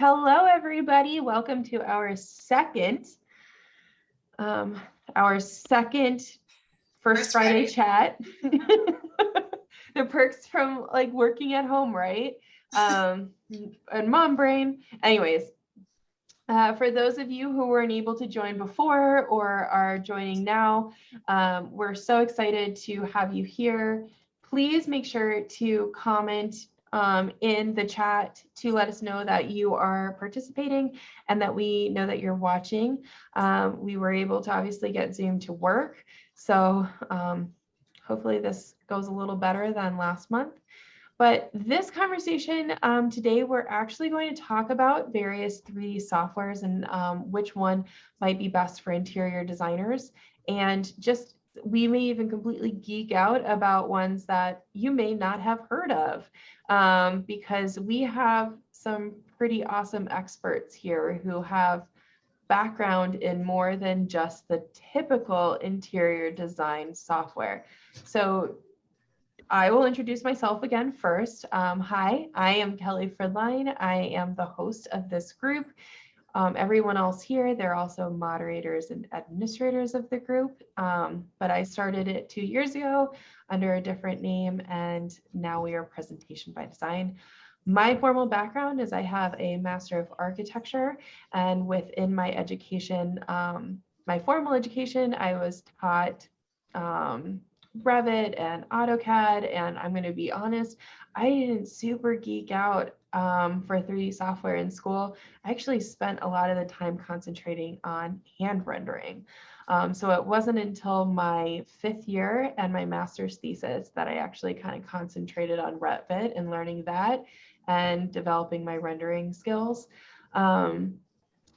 Hello, everybody. Welcome to our second, um, our second First, First Friday, Friday. chat. the perks from like working at home, right? Um, and mom brain. Anyways, uh, for those of you who weren't able to join before or are joining now, um, we're so excited to have you here. Please make sure to comment um, in the chat to let us know that you are participating and that we know that you're watching. Um, we were able to obviously get Zoom to work. So um, hopefully this goes a little better than last month. But this conversation um, today, we're actually going to talk about various 3D softwares and um, which one might be best for interior designers. And just we may even completely geek out about ones that you may not have heard of um, because we have some pretty awesome experts here who have background in more than just the typical interior design software. So I will introduce myself again first. Um, hi, I am Kelly Fridline. I am the host of this group. Um, everyone else here, they're also moderators and administrators of the group. Um, but I started it two years ago under a different name, and now we are Presentation by Design. My formal background is I have a Master of Architecture, and within my education, um, my formal education, I was taught um, Revit and AutoCAD, and I'm going to be honest, I didn't super geek out um, for 3D software in school. I actually spent a lot of the time concentrating on hand rendering. Um, so it wasn't until my fifth year and my master's thesis that I actually kind of concentrated on Revit and learning that and developing my rendering skills. Um,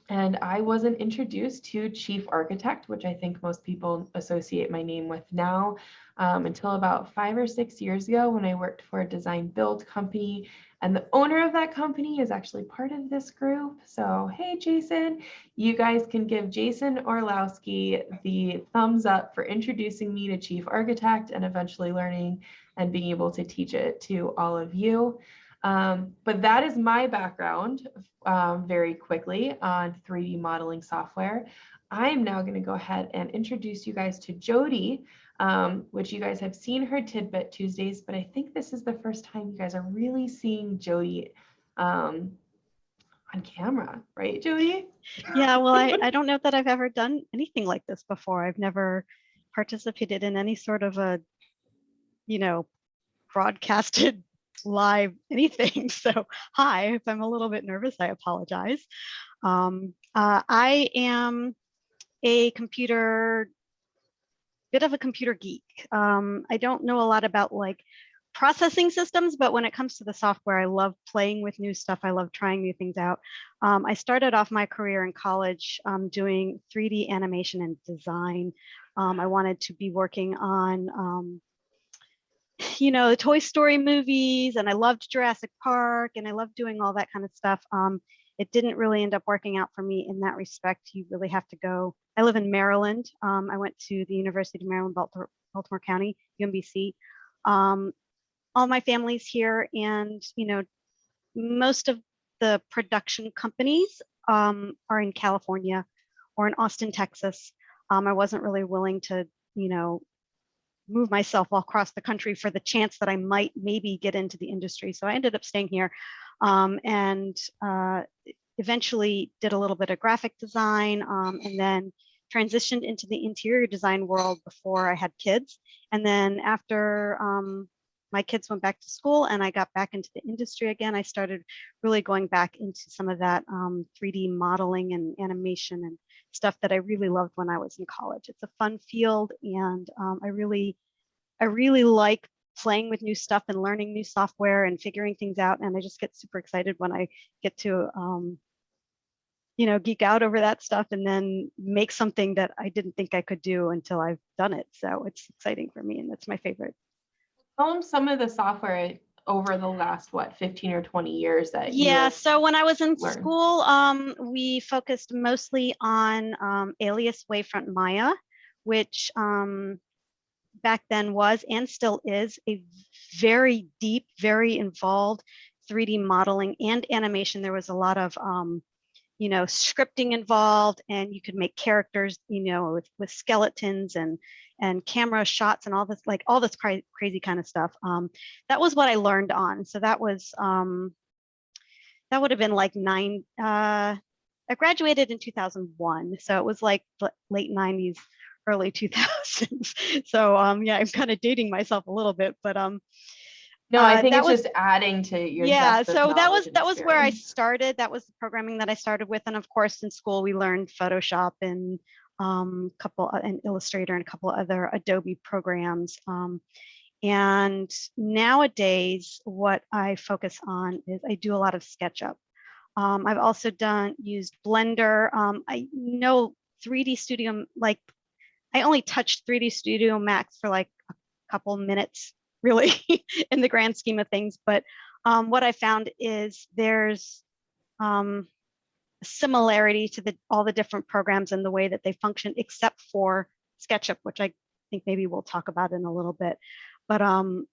and I wasn't introduced to chief architect, which I think most people associate my name with now, um, until about five or six years ago when I worked for a design build company. And the owner of that company is actually part of this group. So, hey, Jason, you guys can give Jason Orlowski the thumbs up for introducing me to chief architect and eventually learning and being able to teach it to all of you. Um, but that is my background um, very quickly on 3D modeling software. I'm now going to go ahead and introduce you guys to Jody, um, which you guys have seen her tidbit Tuesdays, but I think this is the first time you guys are really seeing Jody um, on camera, right, Jody? Yeah, well, I, I don't know that I've ever done anything like this before. I've never participated in any sort of a, you know, broadcasted live anything. So hi, if I'm a little bit nervous, I apologize. Um, uh, I am a computer, bit of a computer geek. Um, I don't know a lot about like processing systems, but when it comes to the software, I love playing with new stuff. I love trying new things out. Um, I started off my career in college um, doing 3D animation and design. Um, I wanted to be working on um, you know, the Toy Story movies, and I loved Jurassic Park, and I loved doing all that kind of stuff. Um, it didn't really end up working out for me in that respect. You really have to go. I live in Maryland. Um, I went to the University of Maryland, Baltimore, Baltimore County, UMBC. Um, all my family's here, and you know, most of the production companies um, are in California or in Austin, Texas. Um, I wasn't really willing to, you know, move myself all across the country for the chance that I might maybe get into the industry. So I ended up staying here um, and uh, eventually did a little bit of graphic design um, and then transitioned into the interior design world before I had kids. And then after um, my kids went back to school and I got back into the industry again, I started really going back into some of that 3D um, modeling and animation and stuff that I really loved when I was in college. It's a fun field and um, I really, I really like playing with new stuff and learning new software and figuring things out. And I just get super excited when I get to, um, you know, geek out over that stuff and then make something that I didn't think I could do until I've done it. So it's exciting for me and that's my favorite. Tell them some of the software over the last what 15 or 20 years that yeah so when i was in learned? school um, we focused mostly on um, alias wavefront maya which um, back then was and still is a very deep very involved 3D modeling and animation. There was a lot of, um, you know, scripting involved and you could make characters, you know, with, with skeletons and, and camera shots and all this, like all this cra- crazy kind of stuff. Um, that was what I learned on. So that was, um, that would have been like nine, uh, I graduated in 2001. So it was like late 90s, early 2000s. So um, yeah, I'm kind of dating myself a little bit, but um, No, I Uh, think that it's was- just adding to your. yeah. So that was that was where I started. That was the programming that I started with, and of course in school we learned Photoshop and um, couple and Illustrator and a couple other Adobe programs. Um, and nowadays, what I focus on is I do a lot of SketchUp. Um, I've also done used Blender. Um, I know 3D Studio, like I only touched 3D Studio Max for like a couple minutes, really, in the grand scheme of things. But um, what I found is there's um, similarity to the all the different programs and the way that they function, except for SketchUp, which I think maybe we'll talk about in a little bit. But um,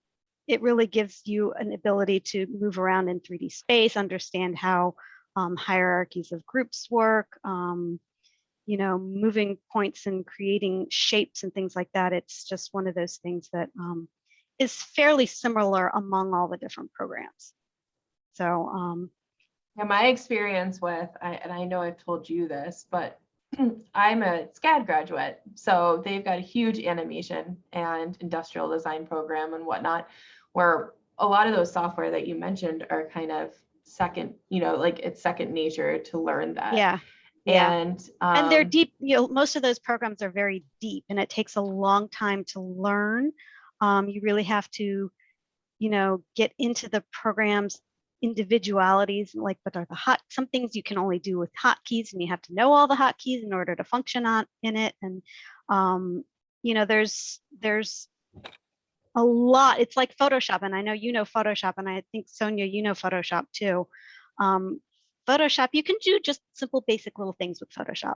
it really gives you an ability to move around in 3D space, understand how um, hierarchies of groups work, um, you know, moving points and creating shapes and things like that. It's just one of those things that um, is fairly similar among all the different programs. So um, Yeah, my experience with, I, and I know I've told you this, but I'm a SCAD graduate. So they've got a huge animation and industrial design program and whatnot, where a lot of those software that you mentioned are kind of second, you know, like it's second nature to learn that. yeah, yeah. And, and they're um, deep you know most of those programs are very deep and it takes a long time to learn um, you really have to you know get into the programs individualities like what are the hot some things you can only do with hotkeys and you have to know all the hotkeys in order to function on in it. And um, you know there's there's a lot it's like photoshop and i know you know photoshop and i think sonia you know photoshop too. Um, photoshop you can do just simple basic little things with photoshop.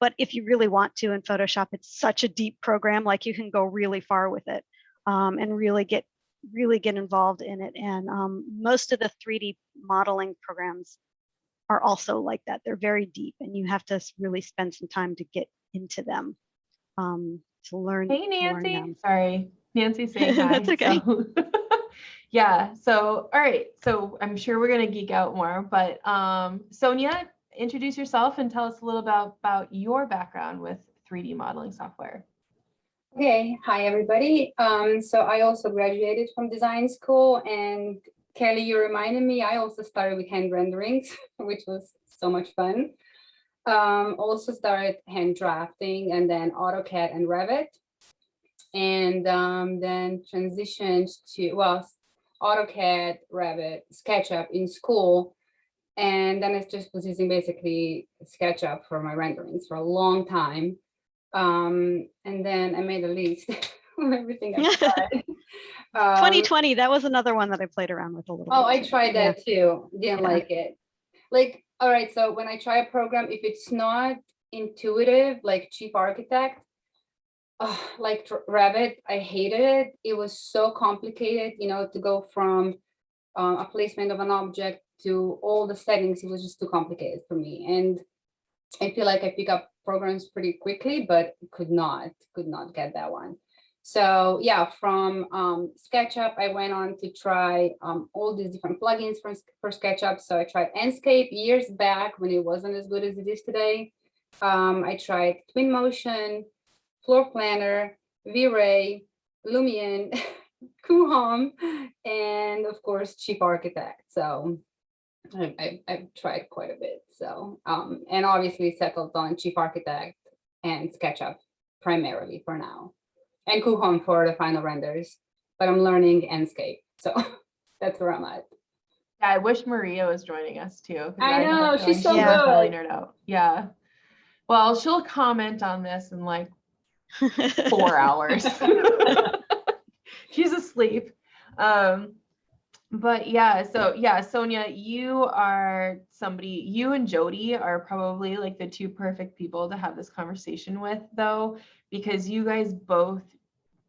But if you really want to in Photoshop, it's such a deep program, like you can go really far with it um, and really get really get involved in it. And um, most of the 3D modeling programs are also like that. They're very deep and you have to really spend some time to get into them um, to learn. Hey to learn Nancy, them. sorry, Nancy saying hi. That's okay. so- Yeah, so, all right, so I'm sure we're gonna geek out more, but um, Sonia, introduce yourself and tell us a little about, about your background with 3D modeling software. Okay, hi everybody. Um, so I also graduated from design school and Kelly, you reminded me, I also started with hand renderings, which was so much fun. Um, also started hand drafting and then AutoCAD and Revit. And um, then transitioned to, well, AutoCAD, Revit, SketchUp in school. And then I just was using basically SketchUp for my renderings for a long time. Um, and then I made a list of everything I tried. Um, 2020, that was another one that I played around with a little Oh, bit. I tried Yeah. that too. Didn't Yeah. like it. Like, all right, so when I try a program, if it's not intuitive, like Chief Architect, uh, like Revit, I hated it. It was so complicated, you know, to go from um, a placement of an object to all the settings. It was just too complicated for me. And I feel like I pick up programs pretty quickly, but could not, could not get that one. So yeah, from um, SketchUp, I went on to try um, all these different plugins for, for SketchUp. So I tried Enscape years back when it wasn't as good as it is today. Um, I tried Twinmotion, Floor Planner, V-Ray, Lumion, Coohom, and of course, Chief Architect. So I, I, I've tried quite a bit. So, um, and obviously settled on Chief Architect and SketchUp primarily for now and Coohom for the final renders, but I'm learning Enscape. So that's where I'm at. Yeah, I wish Maria was joining us too. I have know, feeling she's so would probably good. nerd out. Yeah. Well, she'll comment on this in like four hours. She's asleep. Um, but yeah, so yeah, Sonia, you are somebody, you and Jody are probably like the two perfect people to have this conversation with, though, because you guys both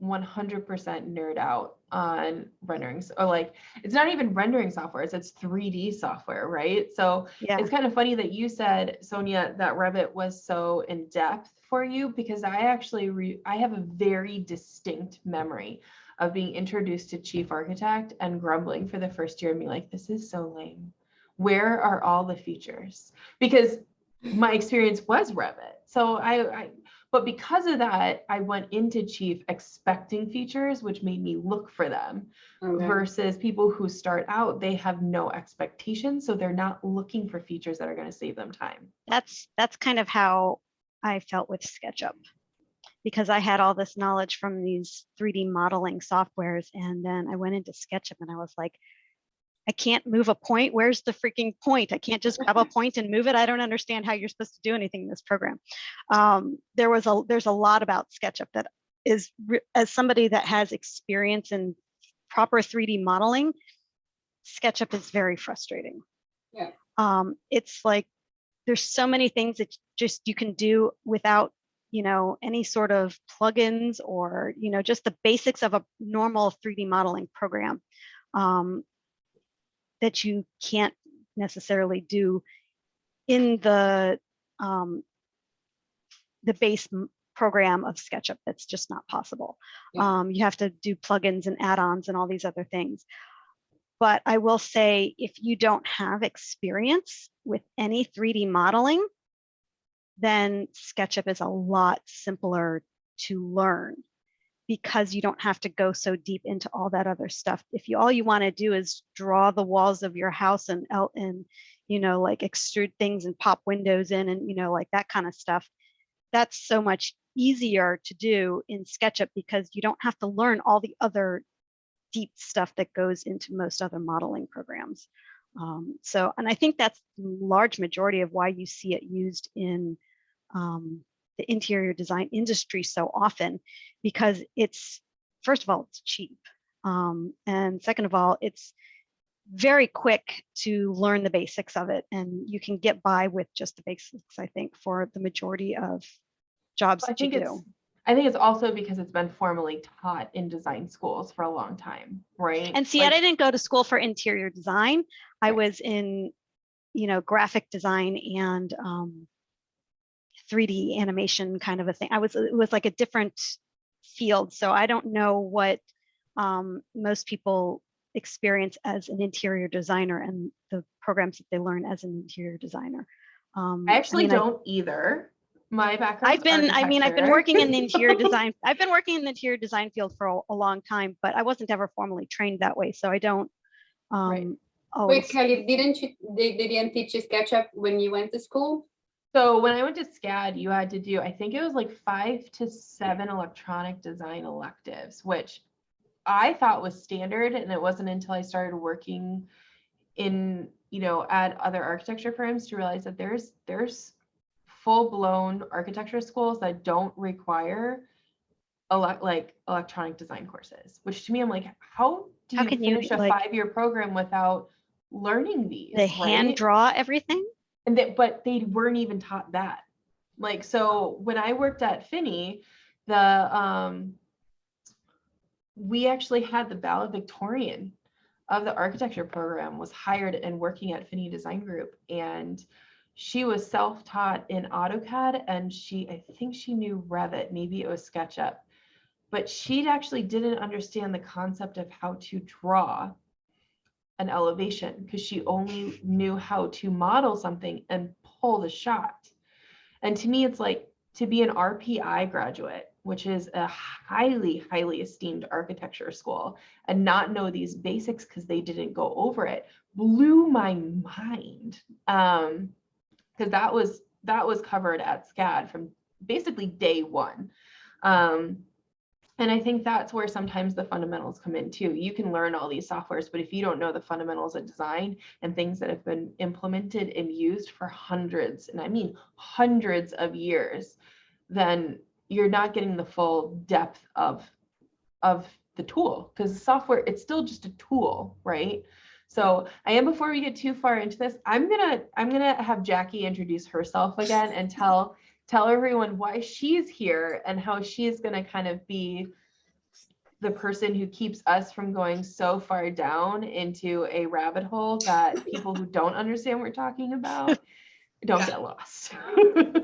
100% nerd out on renderings or like it's not even rendering software it's 3d software right so Yeah. it's kind of funny that you said sonia that revit was so in depth for you because i actually re- i have a very distinct memory of being introduced to chief architect and grumbling for the first year and being like this is so lame where are all the features because my experience was revit so i, I but because of that, I went into Chief expecting features, which made me look for them Okay. versus people who start out, they have no expectations. So they're not looking for features that are going to save them time. that's that's kind of how I felt with SketchUp because I had all this knowledge from these 3D modeling softwares and then I went into SketchUp and I was like I can't move a point. Where's the freaking point? I can't just grab a point and move it. I don't understand how you're supposed to do anything in this program. Um, there was a there's a lot about SketchUp that is as somebody that has experience in proper 3D modeling, SketchUp is very frustrating. Yeah. Um, it's like there's so many things that just you can do without you know any sort of plugins or you know just the basics of a normal 3d modeling program um, that you can't necessarily do in the um, the base program of SketchUp. That's just not possible. Yeah. Um, you have to do plugins and add-ons and all these other things. But I will say, if you don't have experience with any 3D modeling, then SketchUp is a lot simpler to learn because you don't have to go so deep into all that other stuff. If you all you want to do is draw the walls of your house and and you know like extrude things and pop windows in and you know like that kind of stuff, that's so much easier to do in SketchUp because you don't have to learn all the other deep stuff that goes into most other modeling programs. Um, so, and I think that's the large majority of why you see it used in um, the interior design industry so often, because it's, first of all, it's cheap. Um, and second of all, it's very quick to learn the basics of it. And you can get by with just the basics, I think, for the majority of jobs I that you do. I think it's also because it's been formally taught in design schools for a long time, right? And see, Like, I didn't go to school for interior design. I was in, you know, graphic design and um, 3D animation kind of a thing. I was, it was like a different field. So I don't know what um, most people experience as an interior designer and the programs that they learn as an interior designer. Um, I actually mean, don't either. My background. I've been, I mean, I've been working in the interior design, I've been working in the interior design field for a, a long time, but I wasn't ever formally trained that way. So I don't Right. um, Wait, always. Kelly, didn't you, they, they didn't teach you SketchUp when you went to school? So when I went to SCAD, you had to do, I think it was like five to seven electronic design electives, which I thought was standard. And it wasn't until I started working in, you know, at other architecture firms to realize that there's, there's full-blown architecture schools that don't require like electronic design courses, which to me, I'm like, how do How you can you, finish a like- five-year program without learning these? They hand draw everything? And that, but they weren't even taught that. Like, so when I worked at Finney, the, um, we actually had the valedictorian of the architecture program was hired and working at Finney Design Group. And she was self-taught in AutoCAD and she, I think she knew Revit, maybe it was SketchUp. But she actually didn't understand the concept of how to draw an elevation because she only knew how to model something and pull the shot. And to me, it's like to be an RPI graduate, which is a highly, highly esteemed architecture school, and not know these basics because they didn't go over it, blew my mind. Um, because that was that was covered at SCAD from basically day one. Um, and I think that's where sometimes the fundamentals come in too. You can learn all these softwares, but if you don't know the fundamentals of design and things that have been implemented and used for hundreds, and I mean hundreds of years, then you're not getting the full depth of of the tool because software it's still just a tool, right? So I am before we get too far into this, I'm gonna I'm gonna have Jackie introduce herself again and tell tell everyone why she's here and how she's to kind of be the person who keeps us from going so far down into a rabbit hole that people who don't understand what we're talking about don't Yeah. get lost.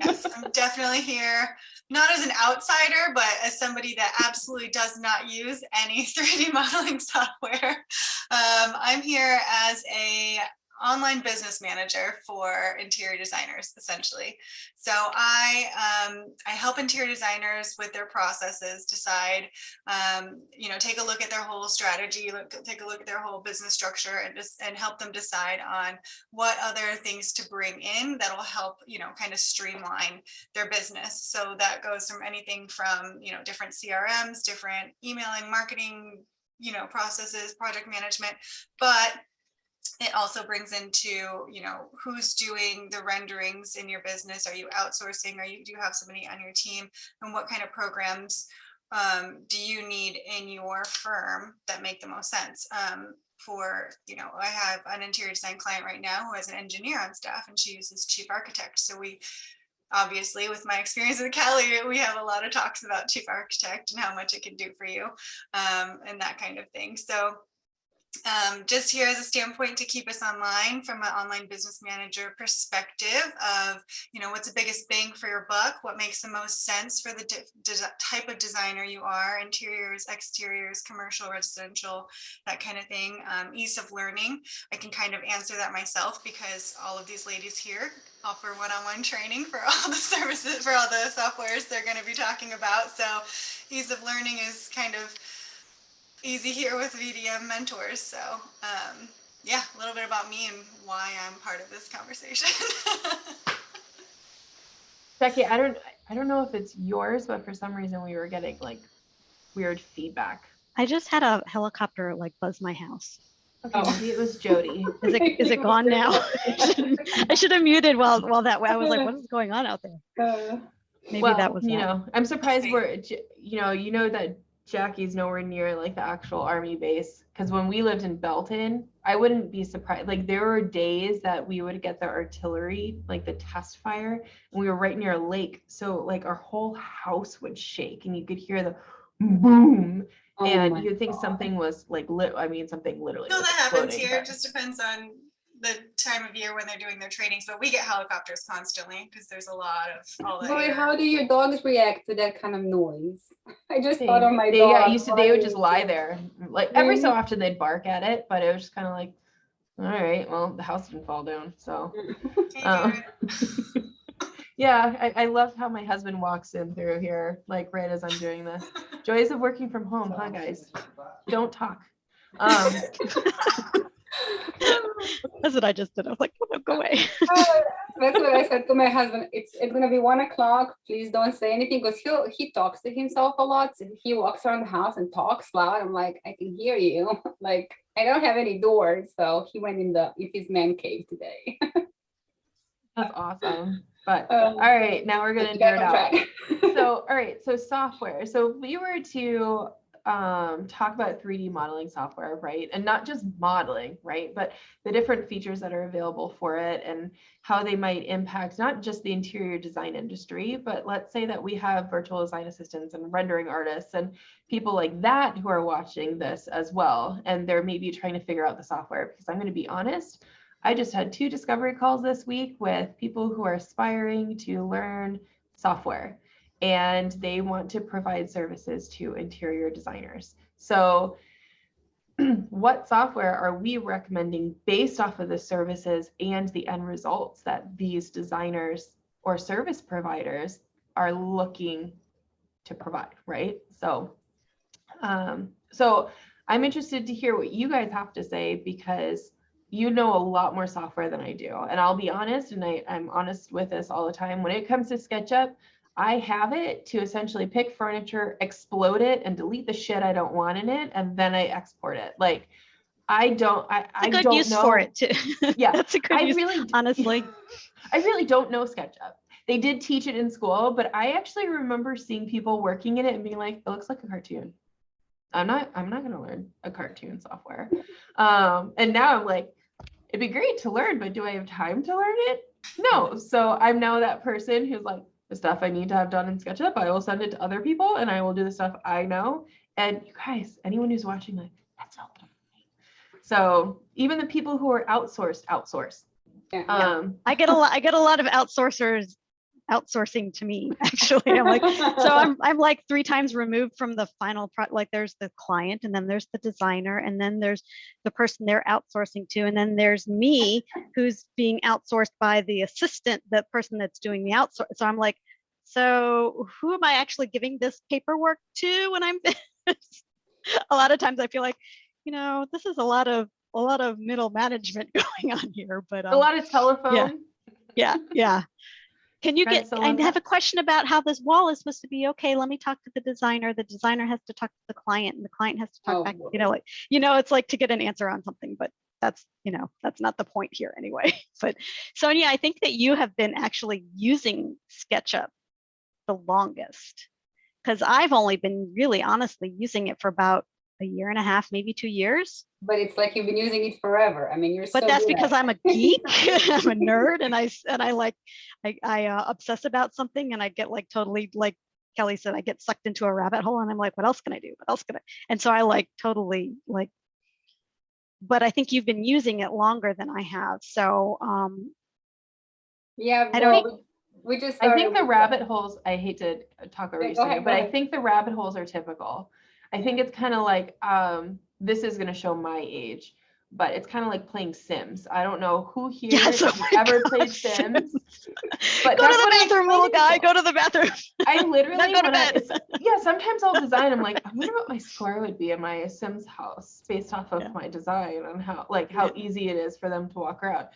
Yes, I'm definitely here, not as an outsider, but as somebody that absolutely does not use any 3D modeling software. Um, I'm here as a online business manager for interior designers, essentially. So I um, I help interior designers with their processes, decide, um, you know, take a look at their whole strategy, look, take a look at their whole business structure, and just and help them decide on what other things to bring in that'll help, you know, kind of streamline their business. So that goes from anything from, you know, different CRMs, different emailing, marketing, you know, processes, project management, but it also brings into, you know, who's doing the renderings in your business? Are you outsourcing? Are you, do you have somebody on your team? And what kind of programs um, do you need in your firm that make the most sense? Um, for, you know, I have an interior design client right now who has an engineer on staff and she uses chief architect. So we obviously with my experience with Kelly, we have a lot of talks about chief architect and how much it can do for you um, and that kind of thing. So um, just here as a standpoint to keep us online from an online business manager perspective of, you know, what's the biggest bang for your buck? What makes the most sense for the type of designer you are, interiors, exteriors, commercial, residential, that kind of thing. Um, ease of learning. I can kind of answer that myself because all of these ladies here offer one-on-one training for all the services, for all the softwares they're going to be talking about. So ease of learning is kind of easy here with VDM mentors. So um, yeah, a little bit about me and why I'm part of this conversation. Jackie, I don't, I don't know if it's yours, but for some reason we were getting like weird feedback. I just had a helicopter like buzz my house. Okay, Oh. maybe it was Jody. Is it is it gone now? I shouldn't- I should have muted while while that way. I was like, what is going on out there? Uh, Maybe well, that was you that. know, I'm surprised we're, you know, you know that Jackie's nowhere near like the actual army base. Because when we lived in Belton, I wouldn't be surprised. Like there were days that we would get the artillery, like the test fire, and we were right near a lake. So like our whole house would shake, and you could hear the boom, oh and you'd think God. something was like lit. I mean, something literally. no, that happens exploding, here. It just depends on the time of year when they're doing their trainings. But we get helicopters constantly because there's a lot of all the Boy, how do your dogs react to that kind of noise? I just They, thought of my they, dog. yeah, used to, they would just lie there. Like every so Mhm. often they'd bark at it, but it was just kind of like, all right, well, the house didn't fall down. So, Hey, um, yeah, I, I love how my husband walks in through here, like right as I'm doing this. Joys of working from home, huh, guys? Don't talk. Um, That's what I just did. I was like, oh, no, go away. Uh, That's what I said to my husband. It's it's gonna be one o'clock. Please don't say anything because he he talks to himself a lot. So he walks around the house and talks loud. I'm like, I can hear you. Like I don't have any doors, so he went in the in his man cave today. that's awesome. But Um, all right, now we're gonna Get nerd out. so all right so software so if we were to um, talk about 3d modeling software right? And not just modeling right? But the different features that are available for it and how they might impact not just the interior design industry but let's say that we have virtual design assistants and rendering artists and people like that who are watching this as well. And they're maybe trying to figure out the software. Because i'm going to be honest i just had two discovery calls this week with people who are aspiring to learn software and they want to provide services to interior designers. So what software are we recommending based off of the services and the end results that these designers or service providers are looking to provide, right? So um, so I'm interested to hear what you guys have to say because you know a lot more software than I do. And I'll be honest, and I, I'm honest with this all the time. When it comes to SketchUp, I have it to essentially pick furniture, explode it, and delete the shit I don't want in it, and then I export it. Like I don't, I, I a good don't use know. for it too. Yeah, That's a good I use. really, honestly. I really don't know SketchUp. They did teach it in school, but I actually remember seeing people working in it and being like, "It looks like a cartoon." I'm not, I'm not gonna learn a cartoon software. Um, and now I'm like, it'd be great to learn, but do I have time to learn it? No. So I'm now that person who's like, the stuff I need to have done in SketchUp, I will send it to other people and I will do the stuff I know And you guys, anyone who's watching, like, that's not what So even the people who are outsourced, outsource. Yeah, yeah. Um, I get a lot, I get a lot of outsourcers outsourcing to me, actually. I'm like, so I'm, I'm like three times removed from the final pro, like there's the client and then there's the designer and then there's the person they're outsourcing to. And then there's me who's being outsourced by the assistant, the person that's doing the outsource. So I'm like, so who am I actually giving this paperwork to when I'm a lot of times I feel like, you know, this is a lot of a lot of middle management going on here, but a um, lot of telephone. yeah, yeah. Can you get, I have a question about how this wall is supposed to be, okay, let me talk to the designer, the designer has to talk to the client and the client has to Oh, talk back, you know, like, you know, it's like to get an answer on something, but that's, you know, that's not the point here anyway. But Sonia, I think that you have been actually using SketchUp the longest. Because I've only been really honestly using it for about a year and a half, maybe two years. But it's like you've been using it forever. I mean, you're but so that's good because. I'm a geek. I'm a nerd, and I s- and I like I I uh, obsess about something, and I get like totally like Kelly said, I get sucked into a rabbit hole, and I'm like, what else can I do? What else can I? And so I like totally like. But I think you've been using it longer than I have, so um, Yeah, I don't well, we we just. I think the with rabbit holes, I hate to talk over Yeah, you, go ahead, but I think the rabbit holes are typical. I think it's kind of like, um, this is gonna show my age, but it's kind of like playing Sims. I don't know who here yes, oh has ever God, played Sims. But go to the bathroom, little guy. Go to the bathroom. I literally, go to when I, bed. yeah, sometimes I'll design, I'm like, I wonder what my score would be in my Sims house based off of Yeah. my design and how, like, how easy it is for them to walk around.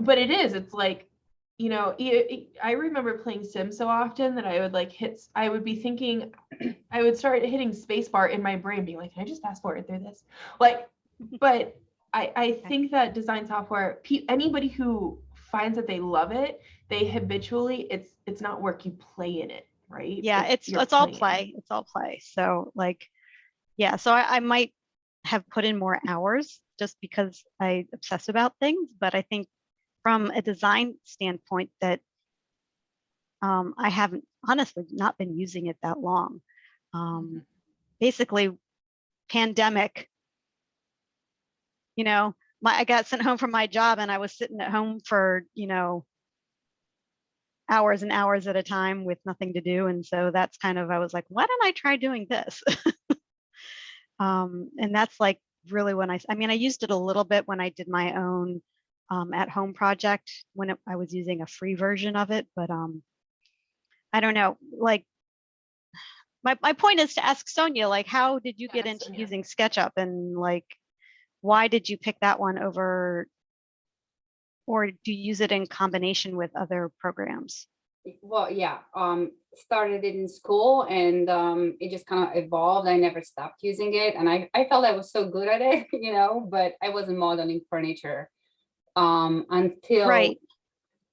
But it is, it's like, you know, i- remember playing Sims so often that I would like hit, I would be thinking, I would start hitting spacebar in my brain, being like, can I just fast forward through this? Like, but I, I think that design software, anybody who finds that they love it, they habitually, it's, it's not work, you play in it, right? yeah it's you're it's all play it's all play so like yeah so I, I might have put in more hours just because i obsess about things but i think from a design standpoint that um, i haven't honestly not been using it that long um, basically pandemic you know my i got sent home from my job and i was sitting at home for you know hours and hours at a time with nothing to do. And so that's kind of, I was like, why don't I try doing this? um, and that's like really when I, I mean, I used it a little bit when I did my own um, at home project when it, I was using a free version of it, but um, I don't know, like, my, my point is to ask Sonia, like, how did you Yeah, get into Sonia. using SketchUp and like, why did you pick that one over, or do you use it in combination with other programs? Well, yeah, um, started it in school and um, it just kind of evolved. I never stopped using it and I, I felt I was so good at it, you know, but I wasn't modeling furniture um, until Right.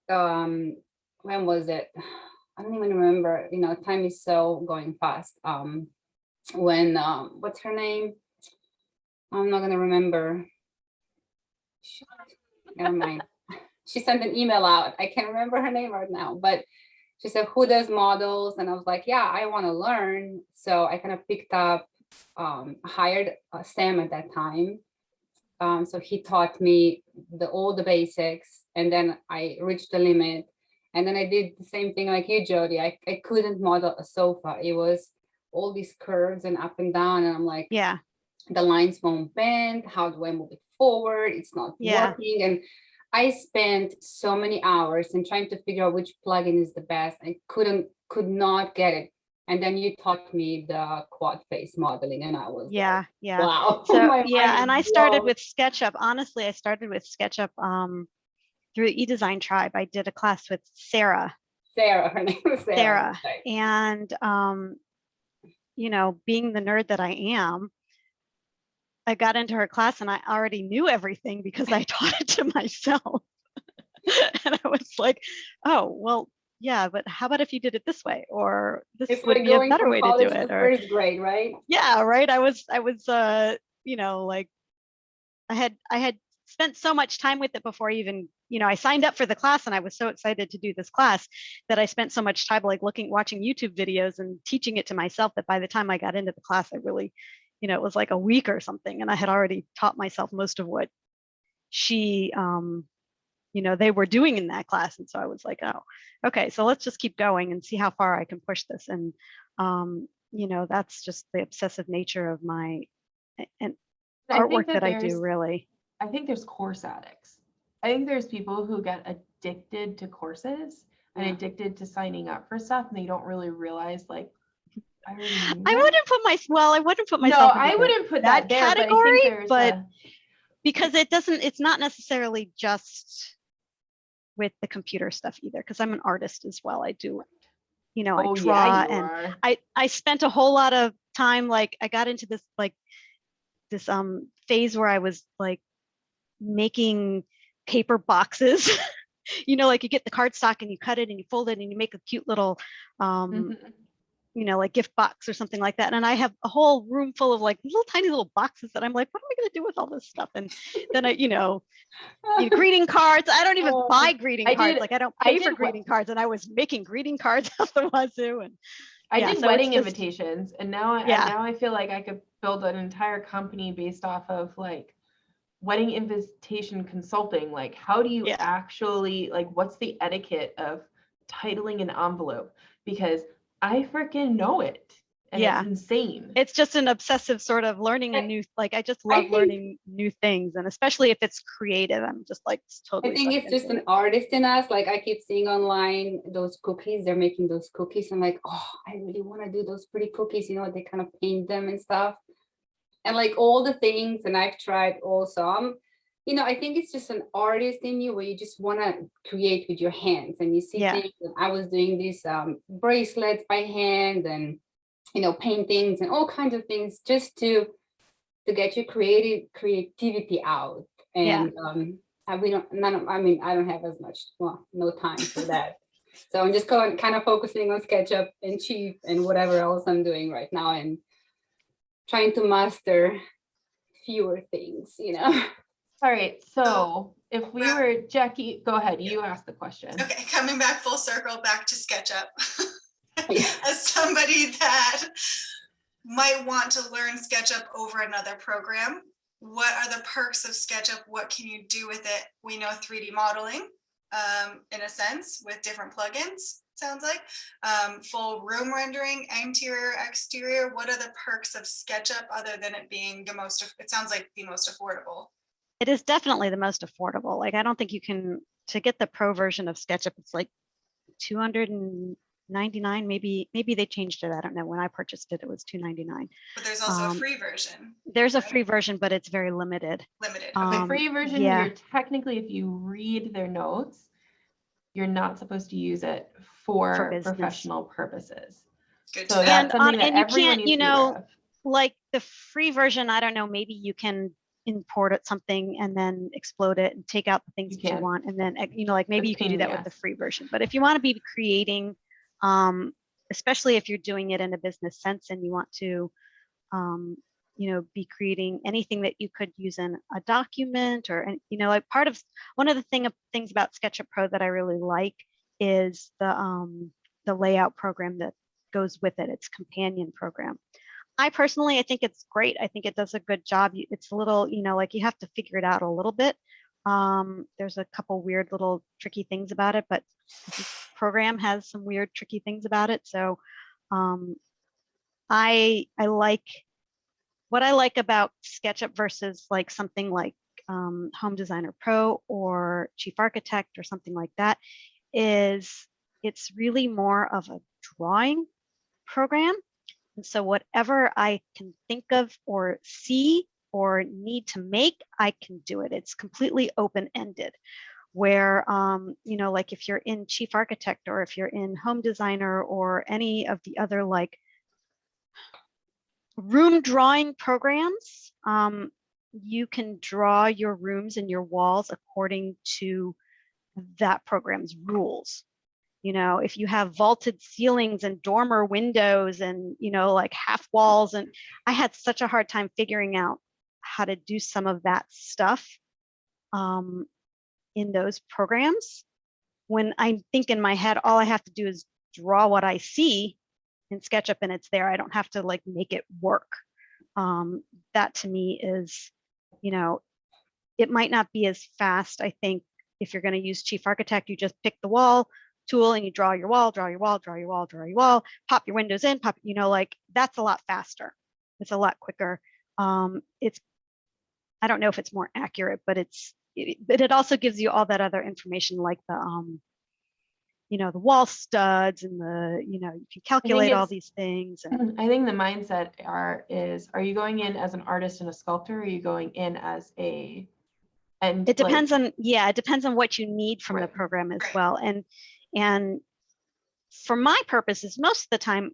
um, when was it? I don't even remember, you know, time is so going fast. Um, when, um, what's her name? I'm not gonna remember. Shit, Never mind. She sent an email out. I can't remember her name right now, but she said, who does models? And I was like, yeah, I want to learn. So I kind of picked up, um, hired uh, Sam at that time. Um, so he taught me the all the basics and then I reached the limit. And then I did the same thing like you, Jody. I, I couldn't model a sofa. It was all these curves and up and down. And I'm like, Yeah. the lines won't bend. How do I move it forward? It's not Yeah. working. And I spent so many hours in trying to figure out which plugin is the best. I couldn't, could not get it. And then you taught me the quad face modeling and I was like, Yeah. Yeah. wow. So yeah, and I started blown. with SketchUp. Honestly, I started with SketchUp um, through eDesign Tribe. I did a class with Sarah, Sarah, her name was Sarah. Sarah. right. and um, you know, being the nerd that I am, I got into her class and I already knew everything because I taught it to myself. and I was like, oh, well, yeah, but how about if you did it this way? Or this It's would like be a better way to do to it. Or first grade, right? yeah right i was i was uh you know like i had i had spent so much time with it before i even you know, I signed up for the class and I was so excited to do this class that I spent so much time like looking, watching YouTube videos and teaching it to myself that by the time I got into the class, I really, you know, it was like a week or something. And I had already taught myself most of what she, um, you know, they were doing in that class. And so I was like, oh, okay, so let's just keep going and see how far I can push this. And, um, you know, that's just the obsessive nature of my and I artwork that I do really. I think there's course addicts. I think there's people who get addicted to courses and Yeah. addicted to signing up for stuff and they don't really realize like I I wouldn't put my, well, I wouldn't put No, myself. into I wouldn't put that that there, but category, think but a- because it doesn't it's not necessarily just with the computer stuff either because i'm an artist as well i do you know oh i draw yeah, and are. i i spent a whole lot of time like i got into this like this um phase where i was like making paper boxes you know like you get the cardstock and you cut it and you fold it and you make a cute little um Mhm. You know, like gift box or something like that. And I have a whole room full of like little tiny little boxes that I'm like, what am I going to do with all this stuff? And then I, you know, you know, greeting cards. I don't even Oh, buy greeting I cards. did- like I don't I pay for did what- greeting cards. And I was making greeting cards out the wazoo. And I yeah, did so wedding just- invitations and now I Yeah. now I feel like I could build an entire company based off of like wedding invitation consulting. Like how do you Yeah. actually like what's the etiquette of titling an envelope? Because I freaking know it. And Yeah. it's insane. it's just an obsessive sort of learning a I- new, like I just I love think- learning new things. And especially if it's creative, I'm just like totally. I think it's just into an artist in us. Like I keep seeing online those cookies, they're making those cookies. I'm like, oh, I really want to do those pretty cookies, you know, they kind of paint them and stuff. And like all the things, and I've tried all I'm, you know, I think it's just an artist in you where you just want to create with your hands and you see Yeah. things. And I was doing these um, bracelets by hand and, you know, paintings and all kinds of things just to to get your creative creativity out. Yeah. And um, and we don't none of I mean I don't have as much well no time for that. so I'm just going kind of focusing on SketchUp and Chief and whatever else I'm doing right now and trying to master fewer things, you know. All right. So if we were Jackie, go ahead. You ask the question. Okay, coming back full circle, back to SketchUp. Yeah. As somebody that might want to learn SketchUp over another program, what are the perks of SketchUp? What can you do with it? We know 3D modeling um, in a sense with different plugins, sounds like. Um, full room rendering, interior, exterior. What are the perks of SketchUp other than it being the most, it sounds like the most affordable? It is definitely the most affordable. Like I don't think you can, to get the pro version of SketchUp, it's like 299, maybe, maybe they changed it. I don't know. When I purchased it, it was 299. But there's also a Um, free version, There's a free version, but it's very limited. limited. The Okay. Um, free version, yeah. you're technically, if you read their notes, you're not supposed to use it for business. professional purposes. Good So to that's And something on- and you can't, you to be aware know. Like the free version, I don't know, maybe you can import it something and then explode it and take out the things You that you want. And then, eh, you know, like maybe you can do that with the free version. But if you want to be creating, um, especially if you're doing it in a business sense and you want to, um, you know, be creating anything that you could use in a document or, and you know, like part of one of the thing of things about SketchUp Pro that I really like is the um, the layout program that goes with it. It's companion program. I personally, I think it's great. I think it does a good job. It's a little, you know, like you have to figure it out a little bit. Um, there's a couple weird little tricky things about it, but program has some weird tricky things about it. So um, I I like what I like about SketchUp versus like something like um, Home Designer Pro or Chief Architect or something like that is it's really more of a drawing program. And so whatever I can think of or see or need to make, I can do it. It's completely open-ended. Where, um, you know, like if you're in Chief Architect or if you're in Home Designer or any of the other like room drawing programs, um, you can draw your rooms and your walls according to that program's rules. You know, if you have vaulted ceilings and dormer windows and, you know, like half walls, and I had such a hard time figuring out how to do some of that stuff. Um, in those programs, when I think in my head, all I have to do is draw what I see in SketchUp and it's there. I don't have to like make it work. Um, that to me is, you know, it might not be as fast. I think if you're going to use Chief Architect, you just pick the wall tool and you draw your wall, draw your wall, draw your wall, draw your wall, pop your windows in, pop, you know, like that's a lot faster. It's a lot quicker. Um, it's, I don't know if it's more accurate, but it's, it, but it also gives you all that other information like the, um, you know, the wall studs and the, you know, you can calculate all these things. And I think the mindset are is are you going in as an artist and a sculptor? Or are you going in as a and it depends on, yeah, it depends on what you need from the program as well. And, and for my purposes, most of the time,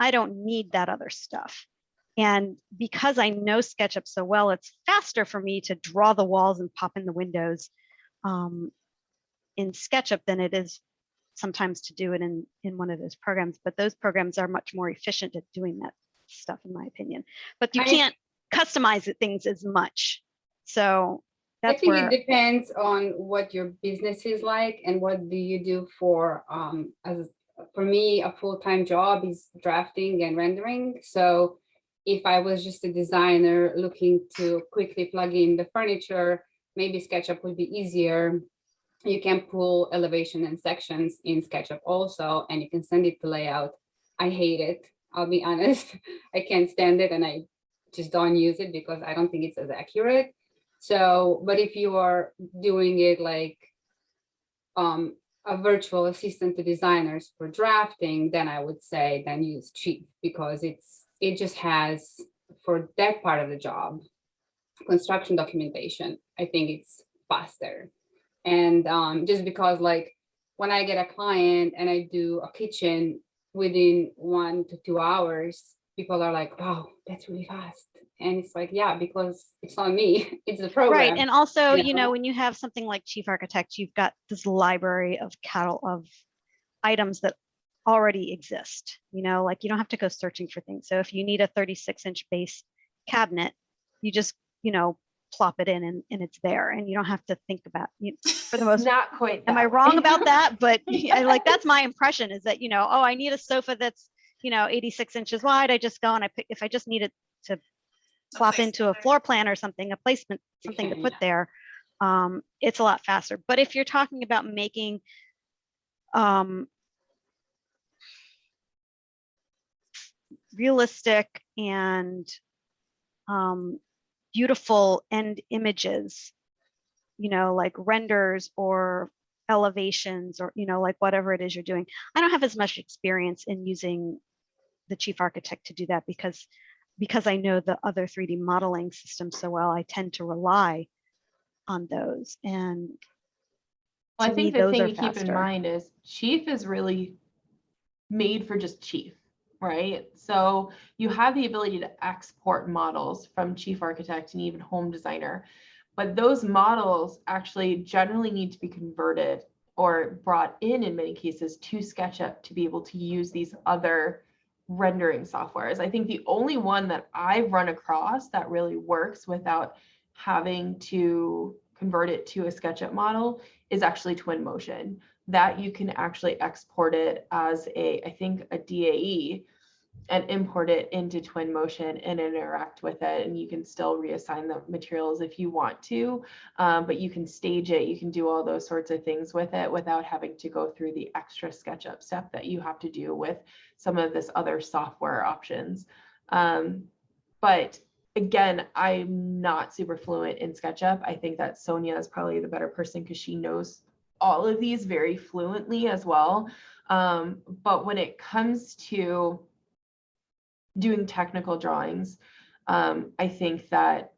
I don't need that other stuff. And because I know SketchUp so well, it's faster for me to draw the walls and pop in the windows um, in SketchUp than it is sometimes to do it in, in one of those programs. But those programs are much more efficient at doing that stuff, in my opinion. But you I- can't customize it- things as much. So I think where, it depends on what your business is like and what do you do for, um, as, for me, a full-time job is drafting and rendering. So if I was just a designer looking to quickly plug in the furniture, maybe SketchUp would be easier. You can pull elevation and sections in SketchUp also, and you can send it to layout. I hate it, I'll be honest. I can't stand it and I just don't use it because I don't think it's as accurate. So, but if you are doing it like um, a virtual assistant to designers for drafting, then I would say then use Chief because it's it just has for that part of the job, construction documentation. I think it's faster, and um, just because like when I get a client and I do a kitchen within one to two hours, people are like, "Wow, that's really fast." And it's like, yeah, because it's not me, it's the program. right. And also, you you know? know, when you have something like chief architect, you've got this library of cattle of items that already exist, you know, like you don't have to go searching for things. So if you need a 36 inch base cabinet, you just, you know, plop it in and, and it's there and you don't have to think about, you, for the most not quite. am I wrong about that? But I like, that's my impression is that, you know, oh, I need a sofa that's, you know, 86 inches wide. I just go and I pick, if I just need it to plop into a floor plan or something, a placement, something to put there, um, it's a lot faster. But if you're talking about making, um, realistic and, um, beautiful end images, you know, like renders or elevations or, you know, like whatever it is you're doing. I don't have as much experience in using the chief architect to do that because because I know the other 3D modeling systems so well, I tend to rely on those. And Well, I to me, think the thing to keep in mind is Chief is really made for just Chief, right? So you have the ability to export models from Chief Architect and even Home Designer, but those models actually generally need to be converted or brought in in many cases to SketchUp to be able to use these other rendering softwares. I think the only one that I've run across that really works without having to convert it to a SketchUp model is actually Twinmotion. That you can actually export it as a, I think, a DAE and import it into Twinmotion and interact with it. And you can still reassign the materials if you want to, um, but you can stage it. You can do all those sorts of things with it without having to go through the extra SketchUp step that you have to do with some of this other software options. Um, but again, I'm not super fluent in SketchUp. I think that Sonia is probably the better person because she knows all of these very fluently as well. Um, but when it comes to doing technical drawings, um, I think that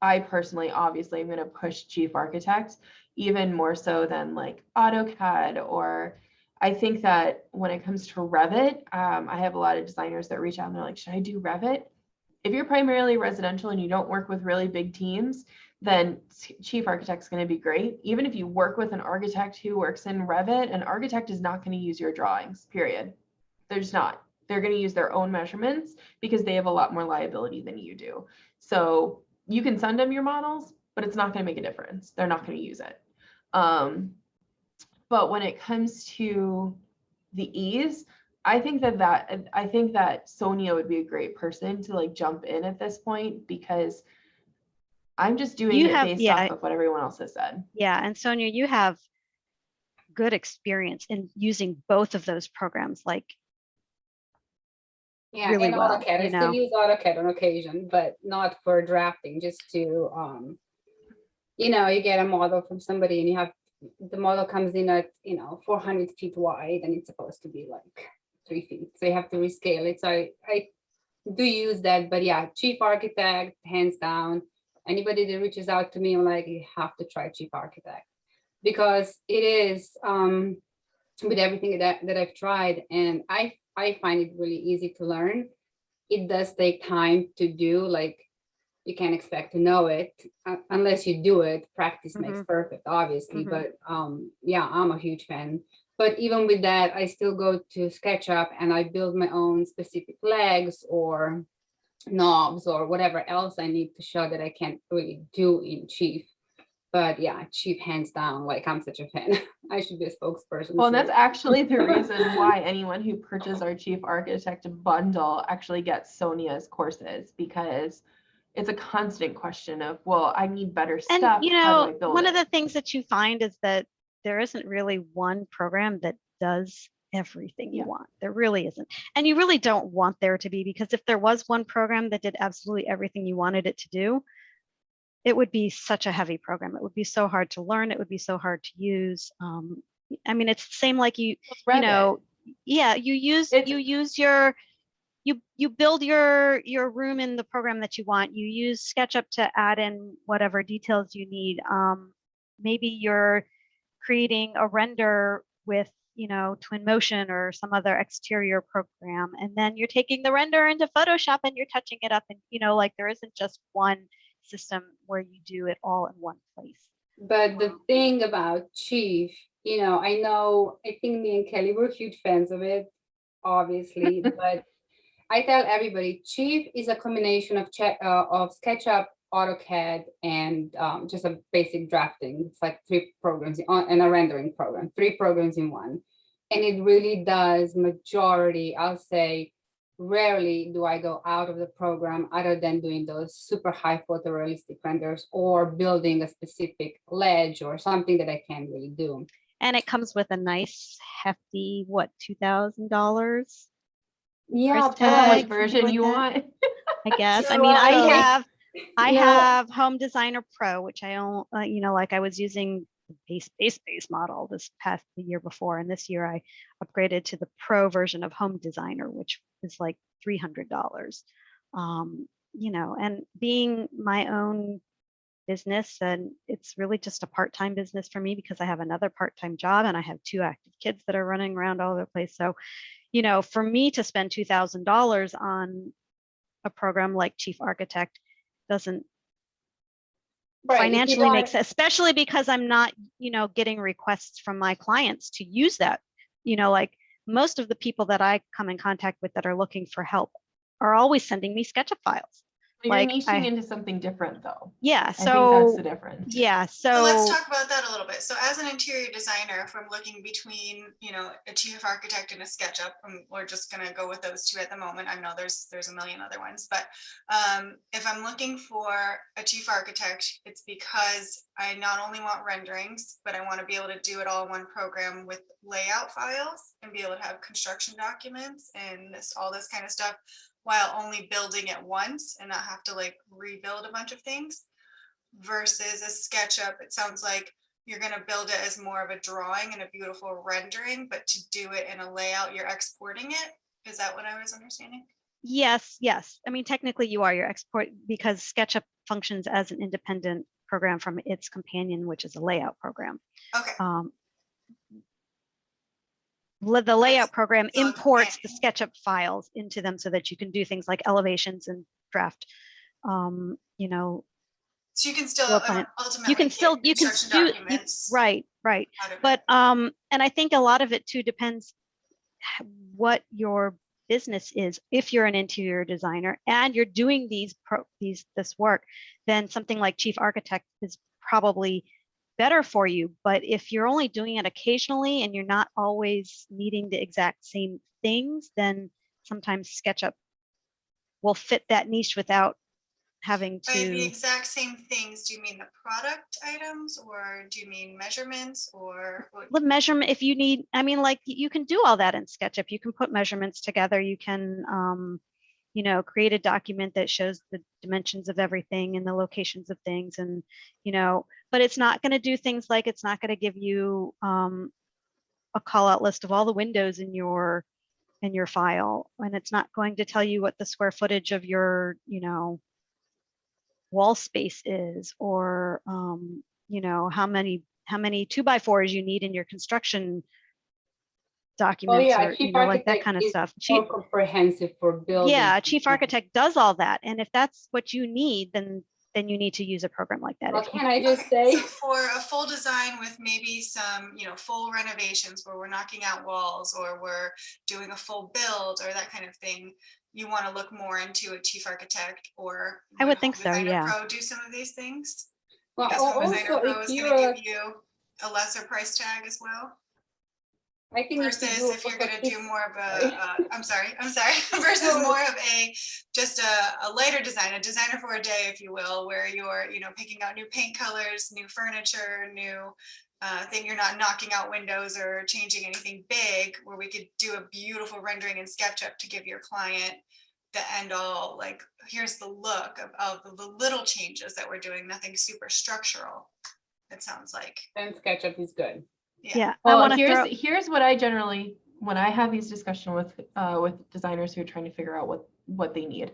I personally, obviously, am going to push Chief Architect even more so than like AutoCAD or I think that when it comes to Revit, um, I have a lot of designers that reach out and they're like, should I do Revit? If you're primarily residential and you don't work with really big teams, then chief architect's going to be great. Even if you work with an architect who works in Revit, an architect is not going to use your drawings, period. They're just not. They're going to use their own measurements because they have a lot more liability than you do. So you can send them your models, but it's not going to make a difference. They're not going to use it. Um, but when it comes to the ease, I think that that I think that Sonia would be a great person to like jump in at this point because I'm just doing You it have- based yeah, off of what everyone else has said. Yeah, and Sonia, you have good experience in using both of those programs. Like, Yeah, really well, AutoCAD. I you still use AutoCAD on occasion, but not for drafting, just to, um, you know, you get a model from somebody and you have, the model comes in at, you know, four hundred feet wide and it's supposed to be like three feet. So you have to rescale it. So I, I do use that, but yeah, chief architect, hands down. Anybody that reaches out to me, I'm like, you have to try chief architect. Because it is, um, with everything that, that I've tried and I, I find it really easy to learn. It does take time to do, like, you can't expect to know it uh, unless you do it. Practice makes perfect, obviously, Mhm. but, um, yeah, I'm a huge fan. But even with that, I still go to SketchUp and I build my own specific legs or knobs or whatever else I need to show that I can't really do in Chief. But yeah, Chief hands down, like I'm such a fan. I should be a spokesperson. Well, and that's actually the reason why anyone who purchases our chief architect bundle actually gets Sonia's courses because it's a constant question of, well, I need better and stuff. you how do I know, build one of the things that you find is that there isn't really one program that does everything you Yeah. want. There really isn't. And you really don't want there to be because if there was one program that did absolutely everything you wanted it to do, it would be such a heavy program. It would be so hard to learn. It would be so hard to use. Um, I mean, it's the same like you, you know, yeah, you use It's- you use your you you build your your room in the program that you want. You use SketchUp to add in whatever details you need. Um, maybe you're creating a render with you know Twinmotion or some other exterior program, and then you're taking the render into Photoshop and you're touching it up. And you know, like there isn't just one system where you do it all in one place. But the thing about Chief, you know, I know, I think me and Kelly were huge fans of it, obviously, but I tell everybody, Chief is a combination of check, uh, of SketchUp, AutoCAD, and um, just a basic drafting. It's like three programs on- and a rendering program, three programs in one. And it really does majority, I'll say, rarely do I go out of the program other than doing those super high photorealistic renders or building a specific ledge or something that I can't really do. And it comes with a nice hefty what two thousand dollars Yeah, Price tag, Depends which version you that. want. I guess. I mean, I have, I No. have Home Designer Pro, which I own, uh, you know, like I was using base, base, base model this past, the year before. And this year I upgraded to the Pro version of Home Designer, which is like $300. Um, you know, and being my own business and it's really just a part-time business for me because I have another part-time job and I have two active kids that are running around all over the place. So, you know, for me to spend $2,000 on a program like Chief Architect doesn't Right, financially make sense, especially because I'm not, you know, getting requests from my clients to use that. You know, like most of the people that I come in contact with that are looking for help are always sending me SketchUp files. You're Like, niching I- into something different though. Yeah, I think that's so the difference. yeah, So let's talk about that a little bit. So as an interior designer, if I'm looking between, you know, a chief architect and a SketchUp, um, we're just gonna go with those two at the moment. I know there's, there's a million other ones, but um, if I'm looking for a chief architect, it's because I not only want renderings, but I want to be able to do it all in one program with layout files and be able to have construction documents and this, all this kind of stuff while only building it once and not have to like rebuild a bunch of things versus a SketchUp, it sounds like you're gonna build it as more of a drawing and a beautiful rendering, but to do it in a layout, you're exporting it. Is that what I was understanding? yes, yes. I mean, technically you are your export because SketchUp functions as an independent program from its companion, which is a layout program. Okay, um, the layout program imports the. SketchUp files into them so that you can do things like elevations and draft. Um, you know, so you can still uh, ultimately. you can still you can do you, right, right. out of it. But um, and I think a lot of it too depends what your business is. If you're an interior designer and you're doing these pro, these this work, then something like chief architect is probably better for you. But if you're only doing it occasionally and you're not always needing the exact same things, then sometimes SketchUp will fit that niche without having By the exact same things, do you mean the product items or do you mean measurements or? the measurement if you need i mean like you can do all that in sketchup you can put measurements together you can um you know create a document that shows the dimensions of everything and the locations of things and you know but it's not going to do things like it's not going to give you um a call out list of all the windows in your in your file. And it's not going to tell you what the square footage of your you know wall space is or um you know how many how many two by fours you need in your construction documents yeah, or you know like that kind of stuff chief More comprehensive for building. yeah a chief architect does all that and if that's what you need then then you need to use a program like that Well, If you- can I just say, so For a full design with maybe some, you know, full renovations where we're knocking out walls or we're doing a full build or that kind of thing, you want to look more into a chief architect or? I would think so, yeah. Pro Do some of these things? well, Because al- Home Designer also Pro if is you're, gonna give you a lesser price tag as well. I think you Versus do if you're gonna do more of a, uh, I'm sorry, I'm sorry, versus more of a, just a, a lighter design, a designer for a day, if you will, where you're, you know, picking out new paint colors, new furniture, new uh, thing, you're not knocking out windows or changing anything big, where we could do a beautiful rendering in SketchUp to give your client the end all, like, here's the look of, of the little changes that we're doing, nothing super structural, it sounds like. then SketchUp is good. Yeah i Well, want here's throw here's what I generally when I have these discussion with uh, with designers who are trying to figure out what what they need.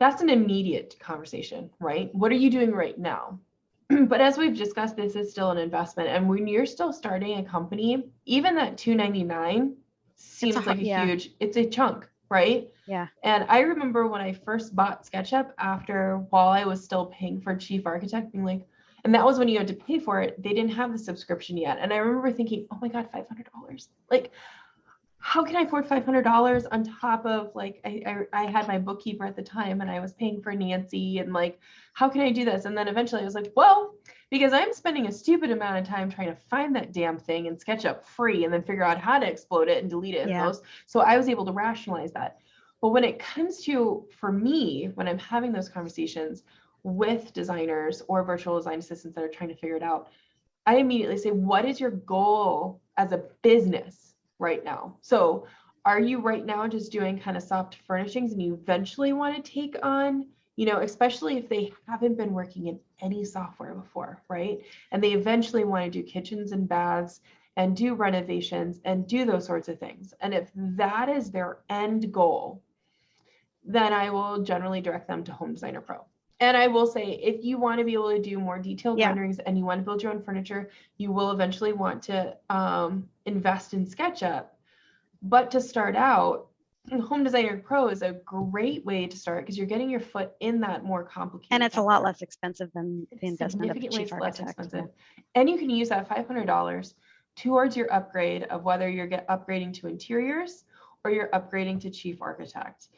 That's an immediate conversation, right? What are you doing right now? but as we've discussed, this is still an investment, and when you're still starting a company, even that 299 seems hu- like a yeah. huge. It's a chunk, right? yeah And I remember when I first bought SketchUp after while I was still paying for chief architect, being like, and that was when you had to pay for it. They didn't have the subscription yet. And I remember thinking, oh my God, $500. Like, how can I afford $500 on top of like, I, I, I had my bookkeeper at the time and I was paying for Nancy and like, how can I do this? And then eventually I was like, well, because I'm spending a stupid amount of time trying to find that damn thing in SketchUp free and then figure out how to explode it and delete it. in Yeah. those. So I was able to rationalize that. But when it comes to, for me, when I'm having those conversations with designers or virtual design assistants that are trying to figure it out, I immediately say, what is your goal as a business right now? So are you right now just doing kind of soft furnishings and you eventually want to take on, you know, especially if they haven't been working in any software before, right? And they eventually want to do kitchens and baths and do renovations and do those sorts of things. And if that is their end goal, then I will generally direct them to Home Designer Pro. And I will say, if you want to be able to do more detailed Yeah. renderings and you want to build your own furniture, you will eventually want to um, invest in SketchUp. But to start out, Home Designer Pro is a great way to start because you're getting your foot in that more complicated. and it's a lot less expensive than the investment of chief less architect expensive. And you can use that five hundred dollars towards your upgrade of whether you're get upgrading to interiors or you're upgrading to chief architect.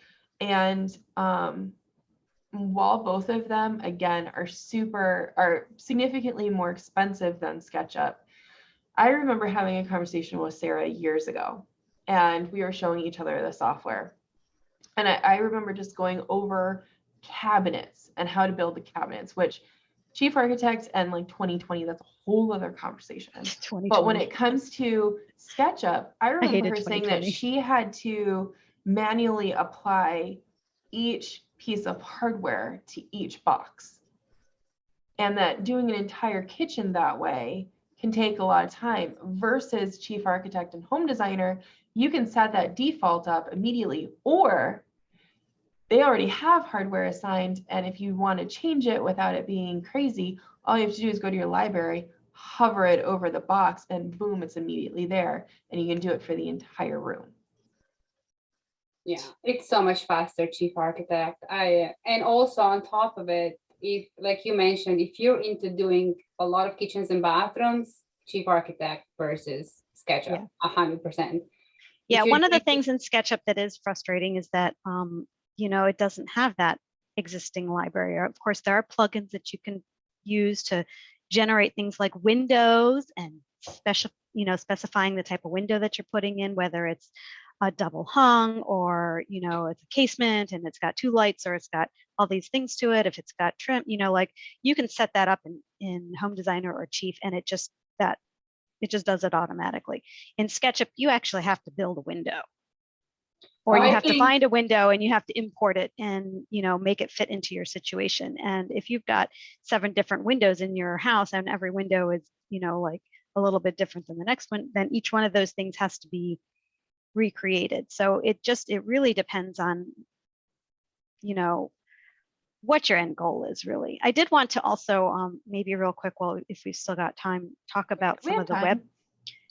And um, while both of them again are super are significantly more expensive than SketchUp, I remember having a conversation with Sarah years ago, and we were showing each other the software. And I, I remember just going over cabinets and how to build the cabinets, which chief architects and like 2020, that's a whole other conversation. But when it comes to SketchUp, I remember hated her saying that she had to manually apply each piece of hardware to each box. And that doing an entire kitchen that way can take a lot of time versus chief architect and home designer, you can set that default up immediately or they already have hardware assigned. And if you want to change it without it being crazy, all you have to do is go to your library, hover it over the box, and boom, it's immediately there. And you can do it for the entire room. Yeah, it's so much faster, chief architect. I, and also on top of it, if, like you mentioned, if you're into doing a lot of kitchens and bathrooms, chief architect versus SketchUp, a hundred percent. Yeah, one of the things in SketchUp that is frustrating is that, um, you know, it doesn't have that existing library. Of course, there are plugins that you can use to generate things like windows and special, you know, specifying the type of window that you're putting in, whether it's a double hung or, you know, it's a casement and it's got two lights or it's got all these things to it. If it's got trim, you know, like you can set that up in, in Home Designer or Chief and it just, that, it just does it automatically in SketchUp, you actually have to build a window. Or you have to find a window and you have to import it and, you know, make it fit into your situation. And if you've got seven different windows in your house and every window is, you know, like a little bit different than the next one, then each one of those things has to be recreated. So it just, it really depends on, you know, what your end goal is really. I did want to also, um, maybe real quick, well, if we've still got time, talk about We some of the web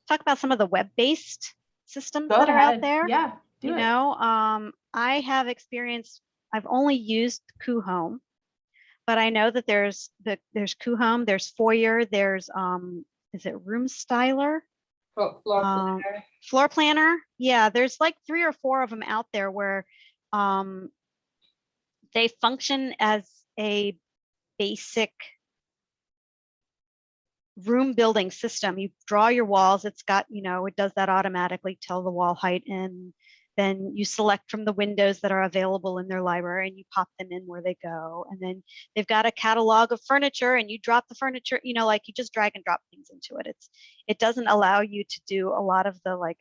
talk about some of the web-based systems Go that are out there. Yeah, do you it. know, um, I have experience. I've only used Coohom, but I know that there's the there's Coohom, there's Foyer, there's um, is it Room Styler, floor um, planner. Floor Planner? Yeah, there's like three or four of them out there where um, they function as a basic room building system. You draw your walls, it's got, you know, it does that automatically, tell the wall height and then you select from the windows that are available in their library and you pop them in where they go. And then they've got a catalog of furniture and you drop the furniture, you know, like you just drag and drop things into it. It's, it doesn't allow you to do a lot of the like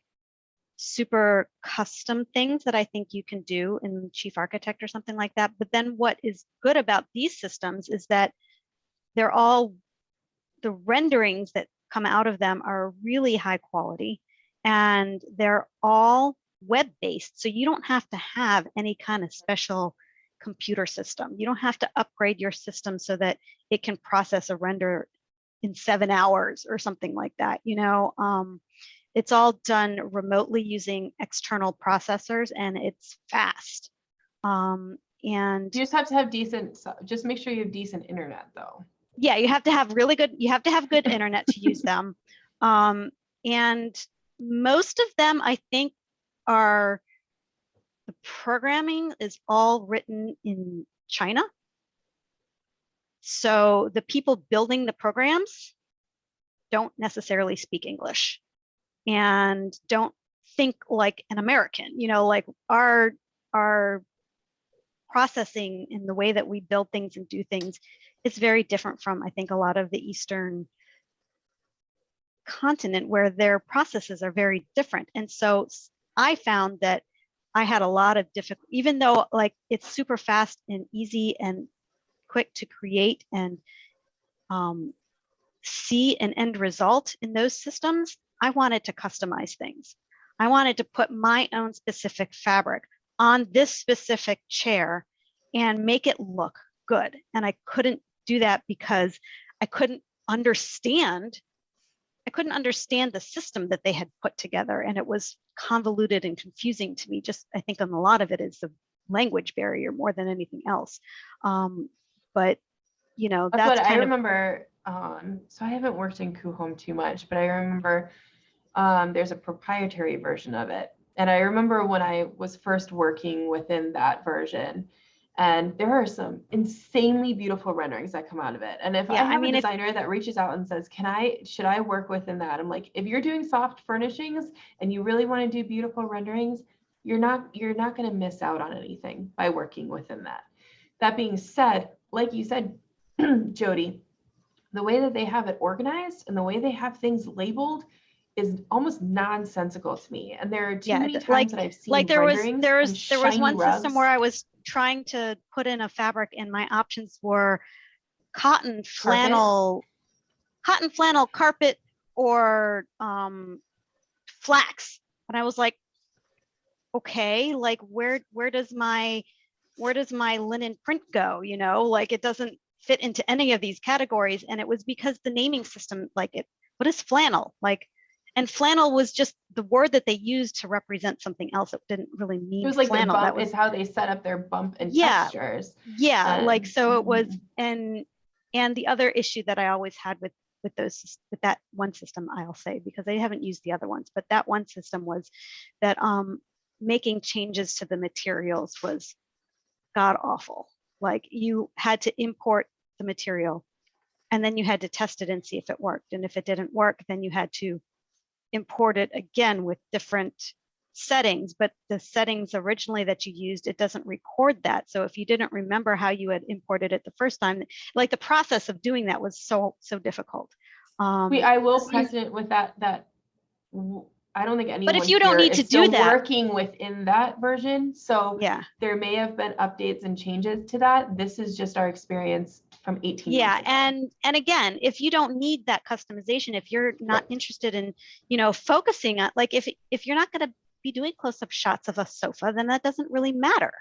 super custom things that I think you can do in Chief Architect or something like that. But then what is good about these systems is that they're all the renderings that come out of them are really high quality and they're all web based. So you don't have to have any kind of special computer system. You don't have to upgrade your system so that it can process a render in seven hours or something like that. You know, um, it's all done remotely using external processors and it's fast. Um, and You just have to have decent, just make sure you have decent internet though. yeah, you have to have really good, you have to have good internet to use them. Um, and most of them, I think, are the programming is all written in China. So the people building the programs don't necessarily speak English and don't think like an American, you know, like our our processing in the way that we build things and do things is very different from I think a lot of the Eastern continent where their processes are very different. And so I found that I had a lot of difficult, even though like it's super fast and easy and quick to create and um, see an end result in those systems, I wanted to customize things. I wanted to put my own specific fabric on this specific chair and make it look good. And I couldn't do that because I couldn't understand I couldn't understand the system that they had put together and it was convoluted and confusing to me. Just I think on a lot of it is the language barrier more than anything else. Um, but you know, That's that's what I remember. Um, so I haven't worked in Coohom too much, but I remember um, there's a proprietary version of it. And I remember when I was first working within that version, and there are some insanely beautiful renderings that come out of it. And if Yeah, I I mean, a if- designer that reaches out and says, "Can I? Should I work within that?" I'm like, if you're doing soft furnishings and you really want to do beautiful renderings, you're not you're not going to miss out on anything by working within that. That being said, like you said, Jody, the way that they have it organized and the way they have things labeled is almost nonsensical to me. And there are too Yeah, many times like- that I've seen like there was there was there was one system where rugs. I was trying to put in a fabric and my options were cotton flannel cotton flannel carpet or um flax. And I was like okay like where where does my where does my linen print go you know? Like it doesn't fit into any of these categories. And it was because the naming system like it what is flannel? Like and flannel was just the word that they used to represent something else it didn't really mean It was like flannel that bump was is how they set up their bump and Yeah. textures. yeah like so it was Mhm. and and the other issue that i always had with with those, with that one system, I'll say, because I haven't used the other ones, but that one system was that um, making changes to the materials was god awful. Like you had to import the material and then you had to test it and see if it worked. And if it didn't work, then you had to import it again with different settings, but the settings originally that you used, it doesn't record that. So if you didn't remember how you had imported it the first time, like the process of doing that was so, so difficult. Um, We, I will precedent with that, that I don't think anyone. But if you don't need to do that- Working within that version, so yeah, there may have been updates and changes to that. This is just our experience from eighteen. yeah. months. And, and again, if you don't need that customization, if you're not interested in, you know, focusing on, like, if, if you're not gonna be doing close-up shots of a sofa, then that doesn't really matter,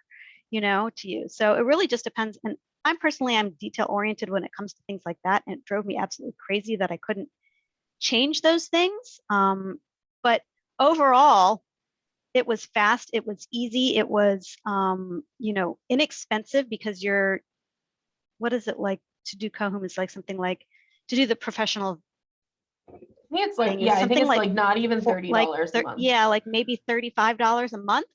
you know, to you. So it really just depends. And I'm personally, I'm detail oriented when it comes to things like that. And it drove me absolutely crazy that I couldn't change those things. Um, but overall, it was fast, it was easy, it was, um, you know, inexpensive because you're, what is it like to do Coohom is like something like to do the professional I think it's like, thing is yeah, I think something it's like like not even for- thirty like dollars a thir- month. Yeah, like maybe thirty-five dollars a month.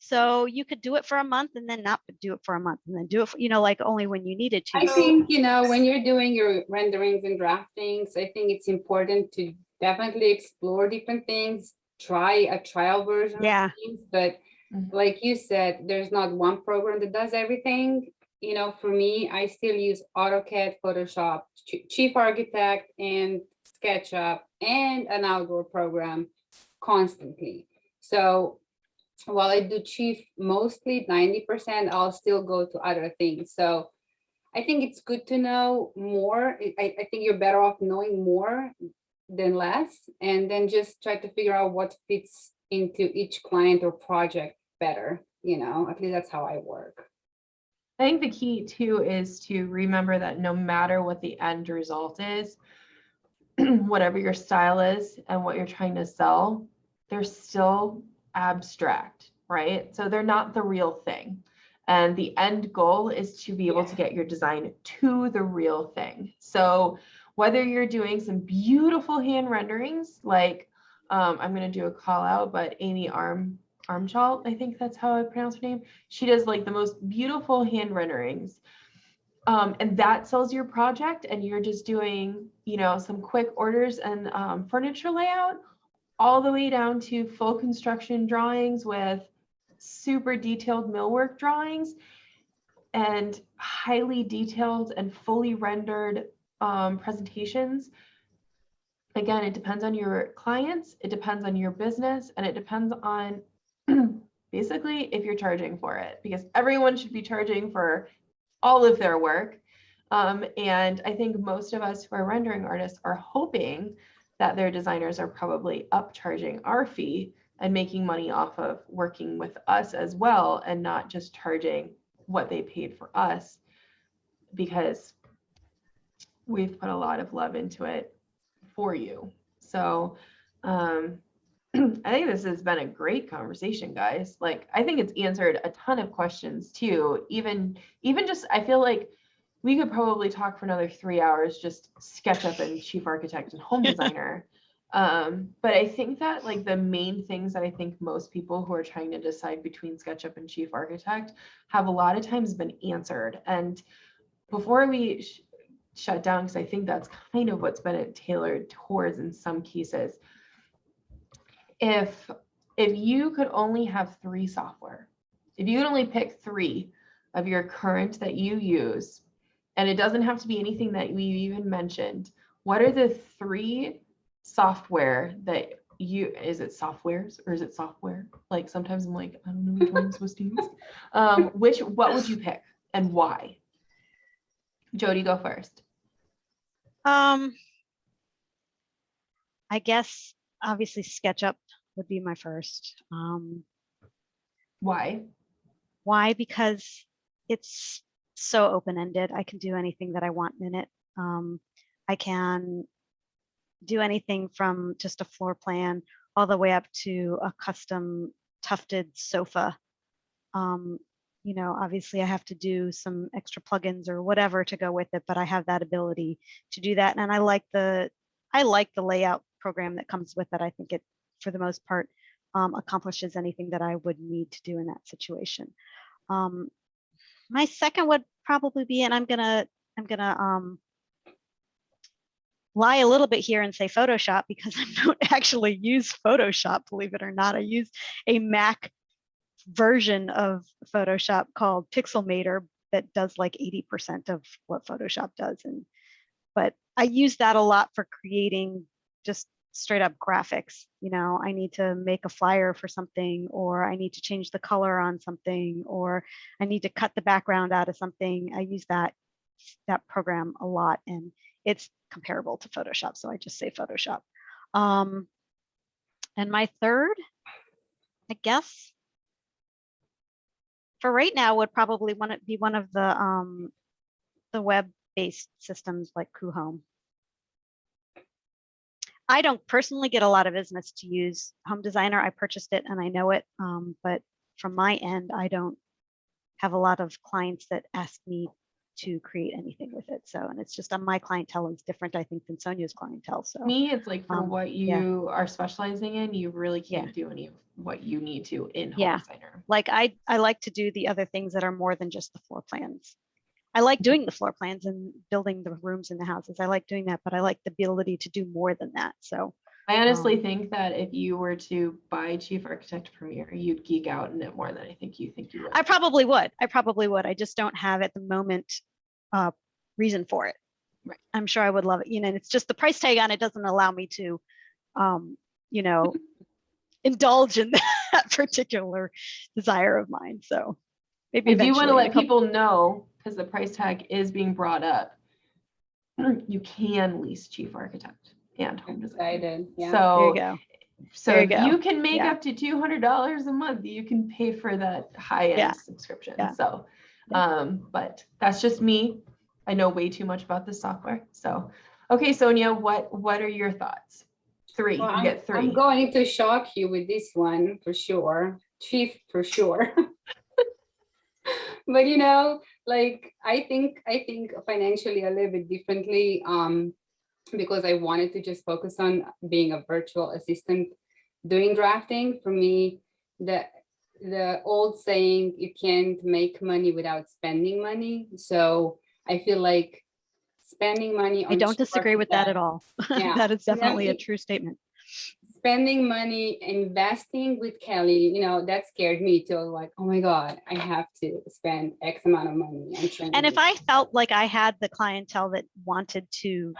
So you could do it for a month and then not do it for a month and then do it, for, you know, like only when you needed to. I think, you know, when you're doing your renderings and draftings, I think it's important to definitely explore different things, try a trial version. of Yeah. things, But Mhm. like you said, there's not one program that does everything. You know, for me, I still use AutoCAD, Photoshop, Chief Architect and SketchUp and an outdoor program constantly. So while I do chief mostly ninety percent, I'll still go to other things. So I think it's good to know more. I I think you're better off knowing more than less, and then just try to figure out what fits into each client or project better. You know, at least that's how I work. I think the key too is to remember that no matter what the end result is, whatever your style is and what you're trying to sell, they're still abstract, right? So they're not the real thing. And the end goal is to be able to get your design to the real thing. So whether you're doing some beautiful hand renderings, like um, I'm going to do a call out, but Amy Arm Armchalt, I think that's how I pronounce her name. She does like the most beautiful hand renderings. Um, and that sells your project and you're just doing, you know, some quick orders and um, furniture layout all the way down to full construction drawings with super detailed millwork drawings and highly detailed and fully rendered um, presentations. Again, it depends on your clients, it depends on your business, and it depends on basically if you're charging for it, because everyone should be charging for all of their work. Um, and I think most of us who are rendering artists are hoping that their designers are probably upcharging our fee and making money off of working with us as well and not just charging what they paid for us because we've put a lot of love into it for you. So um, I think this has been a great conversation, guys. Like I think it's answered a ton of questions too. Even even just I feel like we could probably talk for another three hours, just SketchUp and chief architect and home designer. Um, but I think that like the main things that I think most people who are trying to decide between SketchUp and chief architect have a lot of times been answered. And before we sh- shut down, because I think that's kind of what's been tailored towards in some cases. If if you could only have three software, if you could only pick three of your current that you use, and it doesn't have to be anything that we even mentioned, what are the three software that you is it softwares or is it software? Like sometimes I'm like, I don't know which one I'm supposed to use. Um, which what would you pick and why? Jody, go first. Um, I guess obviously SketchUp would be my first. Um, Why? why? Because it's so open-ended. I can do anything that I want in it. Um, I can do anything from just a floor plan all the way up to a custom tufted sofa. Um, you know, obviously I have to do some extra plugins or whatever to go with it, but I have that ability to do that. And I like the, I like the layout program that comes with it. I think it, for the most part, um, accomplishes anything that I would need to do in that situation. Um, my second would probably be, and I'm gonna, I'm gonna um, lie a little bit here and say Photoshop because I don't actually use Photoshop, believe it or not. I use a Mac version of Photoshop called Pixelmator that does like 80% of what Photoshop does. And but I use that a lot for creating just straight up graphics. You know, I need to make a flyer for something, or I need to change the color on something, or I need to cut the background out of something. I use that that program a lot and it's comparable to Photoshop. So I just say Photoshop. Um, and my third, I guess, for right now would probably want to be one of the um, the web-based systems like Coohom. I don't personally get a lot of business to use Home Designer. I purchased it and I know it, um, but from my end, I don't have a lot of clients that ask me to create anything with it. So, and it's just on my clientele is different, I think, than Sonia's clientele. So, Me, it's like for Um, what yeah. you are specializing in, you really can't do any of what you need to in Home Yeah. Designer. like I, I like to do the other things that are more than just the floor plans. I like doing the floor plans and building the rooms in the houses. I like doing that, but I like the ability to do more than that. So, I honestly Um, think that if you were to buy Chief Architect Premier, you'd geek out in it more than I think you think you would. I probably would. I probably would. I just don't have at the moment uh, reason for it. Right. I'm sure I would love it. You know, and it's just the price tag on it doesn't allow me to, um, you know, indulge in that particular desire of mine. So maybe if you want to eventually in a let people know, because the price tag is being brought up, you can lease Chief Architect and Home Designer. Excited, yeah. There So you go. So you if you can make Yeah. up to two hundred dollars a month, you can pay for that high Yeah. end subscription. Yeah. So, um, but that's just me. I know way too much about this software. So, okay, Sonia, what what are your thoughts? Three, Well, you I'm, get 3 I'm going to shock you with this one for sure. Chief for sure. but you know, like I think I think financially a little bit differently. Um, because I wanted to just focus on being a virtual assistant doing drafting. For me, the the old saying you can't make money without spending money. So I feel like spending money I don't disagree with that at all. Yeah. that is Yeah, definitely a true statement. Spending money investing with Kelly, you know, that scared me to like, oh my God, I have to spend X amount of money. on And if. I felt like I had the clientele that wanted to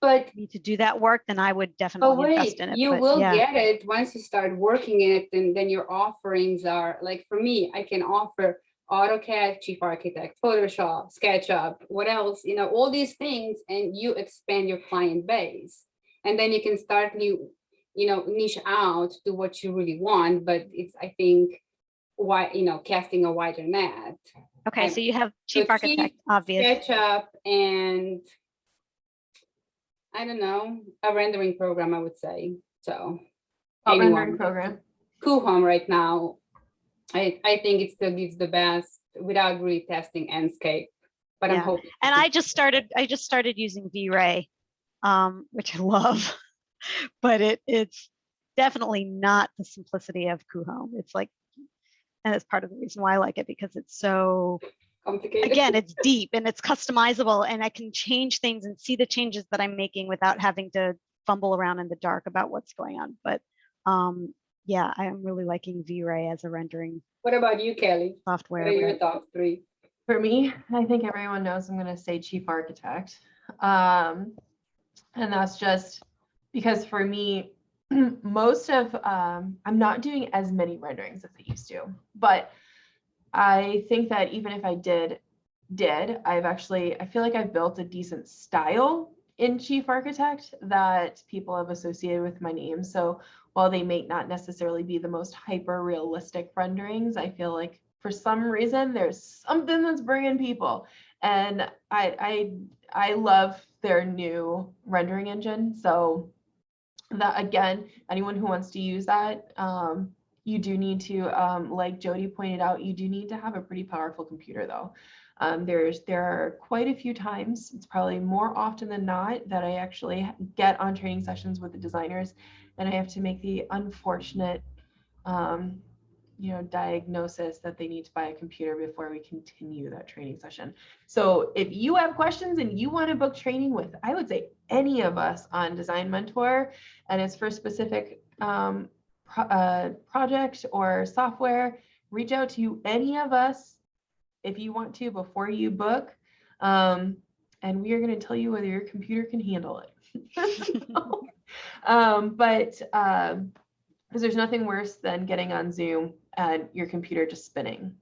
but me to do that work, then I would but definitely invest in it. you but will yeah. get it once you start working in it, and then your offerings are like for me, I can offer AutoCAD, Chief Architect, Photoshop, SketchUp, what else, you know, all these things, and you expand your client base. And then you can start new, you know, niche out to what you really want, but it's, I think, why, you know, casting a wider net. Okay, I'm- so you have so chief architect, chief obvious. SketchUp and I don't know, a rendering program, I would say. So Hot rendering anyone. program. Coohom right now, I, I think it still gives the best without really testing Enscape, but I'm Yeah. hoping. And I just started, I just started using V-Ray, um, which I love, but it, it's definitely not the simplicity of Coohom. It's like, and it's part of the reason why I like it because it's so, Complicated. again, it's deep and it's customizable and I can change things and see the changes that I'm making without having to fumble around in the dark about what's going on. But um, yeah, I am really liking V-Ray as a rendering What about you, Kelly? software. What are your top three? For me, I think everyone knows I'm going to say chief architect. Um, and that's just because for me, most of, um, I'm not doing as many renderings as I used to, but I think that even if I did, did, I've actually, I feel like I've built a decent style in chief architect that people have associated with my name. So while they may not necessarily be the most hyper realistic renderings, I feel like for some reason there's something that's bringing people. And I I I love their new rendering engine. So that again, anyone who wants to use that, um, you do need to, um, like Jody pointed out, you do need to have a pretty powerful computer though. Um, there's, there are quite a few times, it's probably more often than not, that I actually get on training sessions with the designers and I have to make the unfortunate, um, you know, diagnosis that they need to buy a computer before we continue that training session. So if you have questions and you want to book training with, I would say any of us on Design Mentor, and it's for specific um, pro- uh, project or software, reach out to any of us if you want to before you book. Um, and we are going to tell you whether your computer can handle it. um, but um, because there's nothing worse than getting on Zoom and your computer just spinning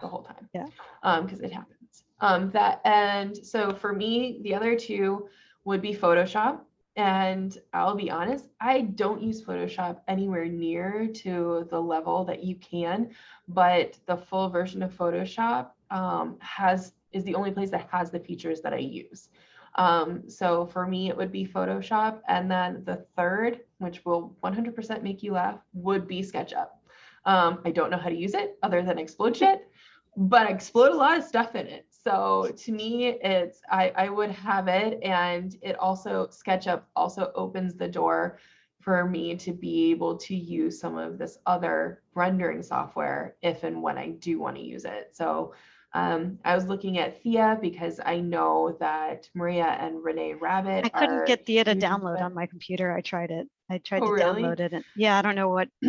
the whole time. Yeah. Um, because it happens. Um, that and so for me, the other two would be Photoshop. And I'll be honest, I don't use Photoshop anywhere near to the level that you can, but the full version of Photoshop um, has is the only place that has the features that I use. Um, so for me, it would be Photoshop. And then the third, which will 100% make you laugh, would be SketchUp. Um, I don't know how to use it other than explode shit, but I explode a lot of stuff in it. So to me, it's I, I would have it. And it also, SketchUp also opens the door for me to be able to use some of this other rendering software if and when I do want to use it. So um, I was looking at Thea because I know that Maria and Renee Rabbit. I couldn't get Thea to download on my computer. I tried it. I tried Oh, to really? download it and yeah, I don't know what I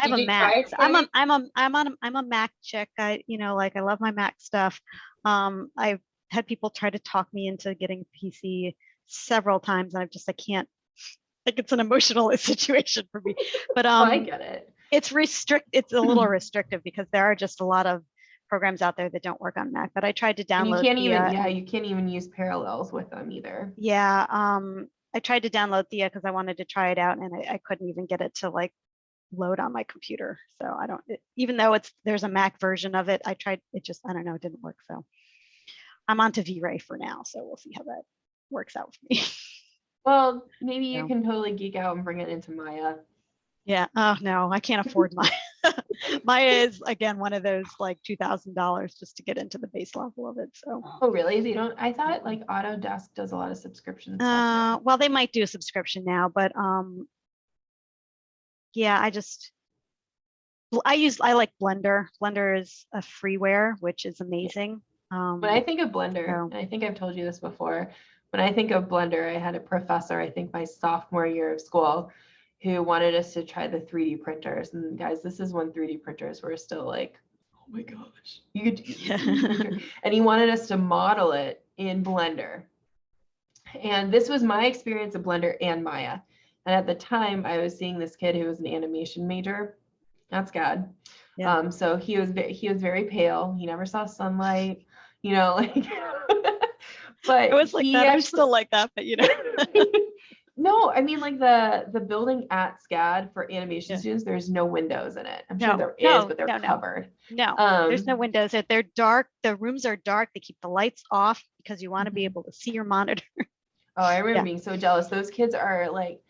have a Mac. I'm a? I'm a I'm on a- I'm a Mac chick. I you know like I love my Mac stuff. Um, I've had people try to talk me into getting a PC several times, and I've just I can't. Like it's an emotional situation for me. But Oh, um, I get it. it's restrict. It's a little restrictive because there are just a lot of programs out there that don't work on Mac. But I tried to And download. you can't even, yeah, you can't even use parallels with them either. Yeah, um, I tried to download Thea because I wanted to try it out and I, I couldn't even get it to like load on my computer. So I don't, it- even though it's, there's a Mac version of it, I tried, it just, I don't know, it didn't work. So I'm on to V-Ray for now. So we'll see how that works out for me. Well, maybe you No. can totally geek out and bring it into Maya. Yeah. Oh, no, I can't afford Maya. Maya is again, one of those like $2,000 just to get into the base level of it. So. Oh, really? They don't, I thought like Autodesk does a lot of subscriptions. Uh, well, they might do a subscription now, but um, yeah, I just I use I like Blender. Blender is a freeware, which is amazing. Um, When I think of Blender, so- and I think I've told you this before, when I think of Blender, I had a professor, I think my sophomore year of school, who wanted us to try the 3D printers. And guys, this is when 3D printers were still like, oh my gosh, you could use a 3D printer. And he wanted us to model it in Blender. And this was my experience of Blender and Maya. And at the time, I was seeing this kid who was an animation major. That's God. Yeah. Um, so he was he was very pale. He never saw sunlight. You know, like. but I was like he that. I'm still like that, but you know. no, I mean like the the building at SCAD for animation Yeah. students. There's no windows in it. I'm No, sure there is, no, but they're no, covered. no, Um, there's no windows. They're- They're dark. The rooms are dark. They keep the lights off because you want to be Mhm. able to see your monitor. Oh, I remember Yeah. being so jealous. Those kids are like,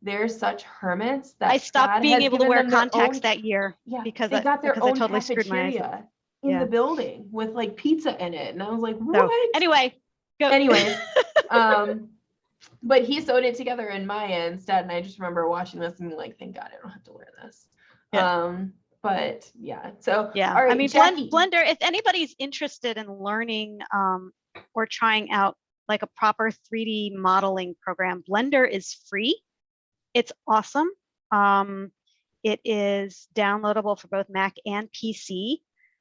they're such hermits that I stopped SCAD being able to wear contacts own- that year. yeah, because they I- got their because I own totally screwed my eyes cafeteria in Yeah. the building with like pizza in it, and I was like, So what? anyway, go. Anyways, um, but he sewed it together in Maya instead, and I just remember watching this and being like, thank God I don't have to wear this. Yeah. Um, but yeah, so Yeah, all right, I mean, Jackie. Blend, Blender, if anybody's interested in learning um, or trying out like a proper 3D modeling program, Blender is free. It's awesome. Um, it is downloadable for both Mac and PC.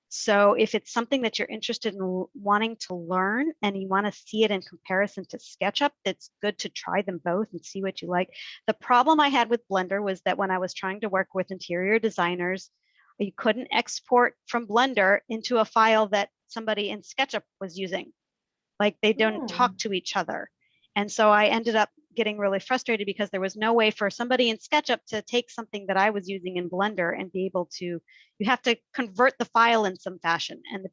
So if it's something that you're interested in wanting to learn and you want to see it in comparison to SketchUp, it's good to try them both and see what you like. The problem I had with Blender was that when I was trying to work with interior designers, you couldn't export from Blender into a file that somebody in SketchUp was using. Like they don't talk hmm. to each other. And so I ended up getting really frustrated because there was no way for somebody in SketchUp to take something that I was using in Blender and be able to, you have to convert the file in some fashion. And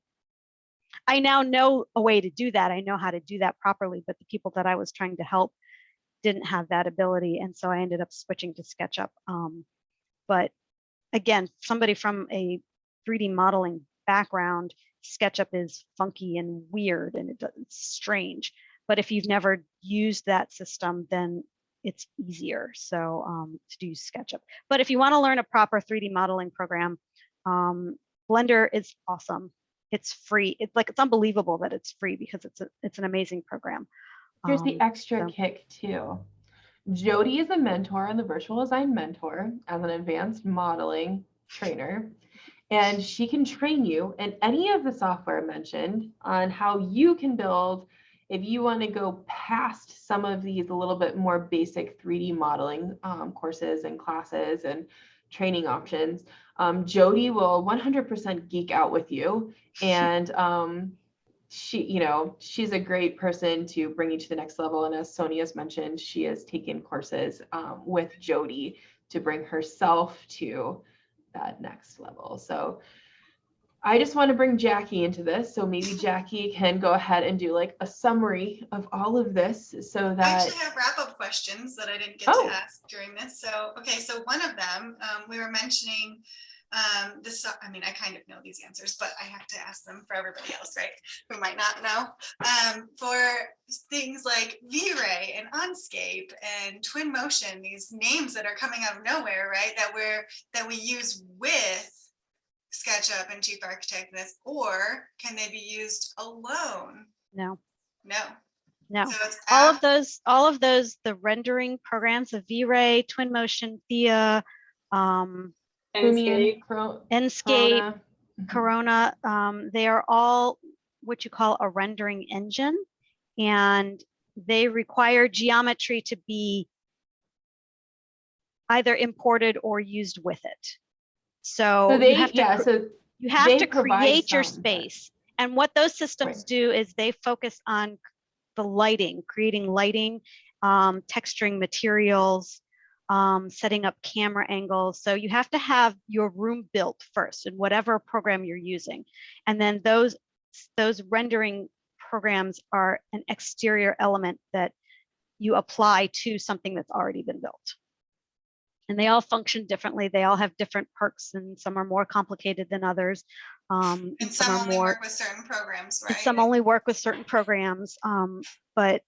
I now know a way to do that. I know how to do that properly, but the people that I was trying to help didn't have that ability. And so I ended up switching to SketchUp. Um, but again, somebody from a 3D modeling background, SketchUp is funky and weird and it's strange. But if you've never used that system, then it's easier. So um, to do SketchUp. But if you want to learn a proper 3D modeling program, um, Blender is awesome. It's free. It's like it's unbelievable that it's free because it's a, it's an amazing program. Here's the Um, extra so- kick too. Jody is a mentor on the virtual design mentor as an advanced modeling trainer. And she can train you in any of the software mentioned on how you can build if you want to go past some of these a little bit more basic 3D modeling um, courses and classes and training options. Um, Jody will 100% geek out with you and um, she, you know, she's a great person to bring you to the next level. And as Sonia's mentioned, she has taken courses um, with Jody to bring herself to that next level. So I just want to bring Jackie into this. So maybe Jackie can go ahead and do like a summary of all of this so that. I actually have wrap-up questions that I didn't get Oh. to ask during this. So, okay, so one of them, um, we were mentioning um, this, I mean, I kind of know these answers, but I have to ask them for everybody else, right? Who might not know. Um, for things like V-Ray and Enscape and Twinmotion, these names that are coming out of nowhere, right? That we're, that we use with SketchUp and Chief Architect this, or can they be used alone? No, No. no. So it's all of those, all of those, the rendering programs of V-Ray, Twinmotion, Thea, um, Lumion, Enscape. Enscape, Corona. Mhm. Corona, um, they are all what you call a rendering engine. And they require geometry to be either imported or used with it. So So you have to, yeah, so you have to create your space. And what those systems Right. do is they focus on the lighting, creating lighting, um, texturing materials, um, setting up camera angles. So you have to have your room built first in whatever program you're using. And then those, those rendering programs are an exterior element that you apply to something that's already been built. And they all function differently. They all have different perks and some are more complicated than others. Um, And some some are only more, work with certain programs, right? some only work with certain programs. Um, but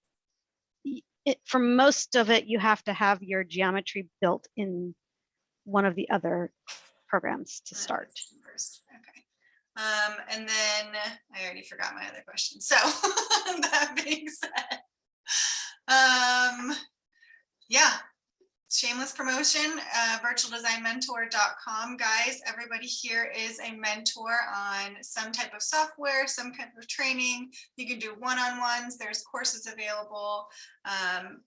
it, for most of it, you have to have your geometry built in one of the other programs to start. First, okay. Um, and then I already forgot my other question. So that being said, um, yeah, shameless promotion, uh, virtualdesignmentor.com, guys. Everybody here is a mentor on some type of software, some kind of training. You can do one-on-ones. There's courses available. Um,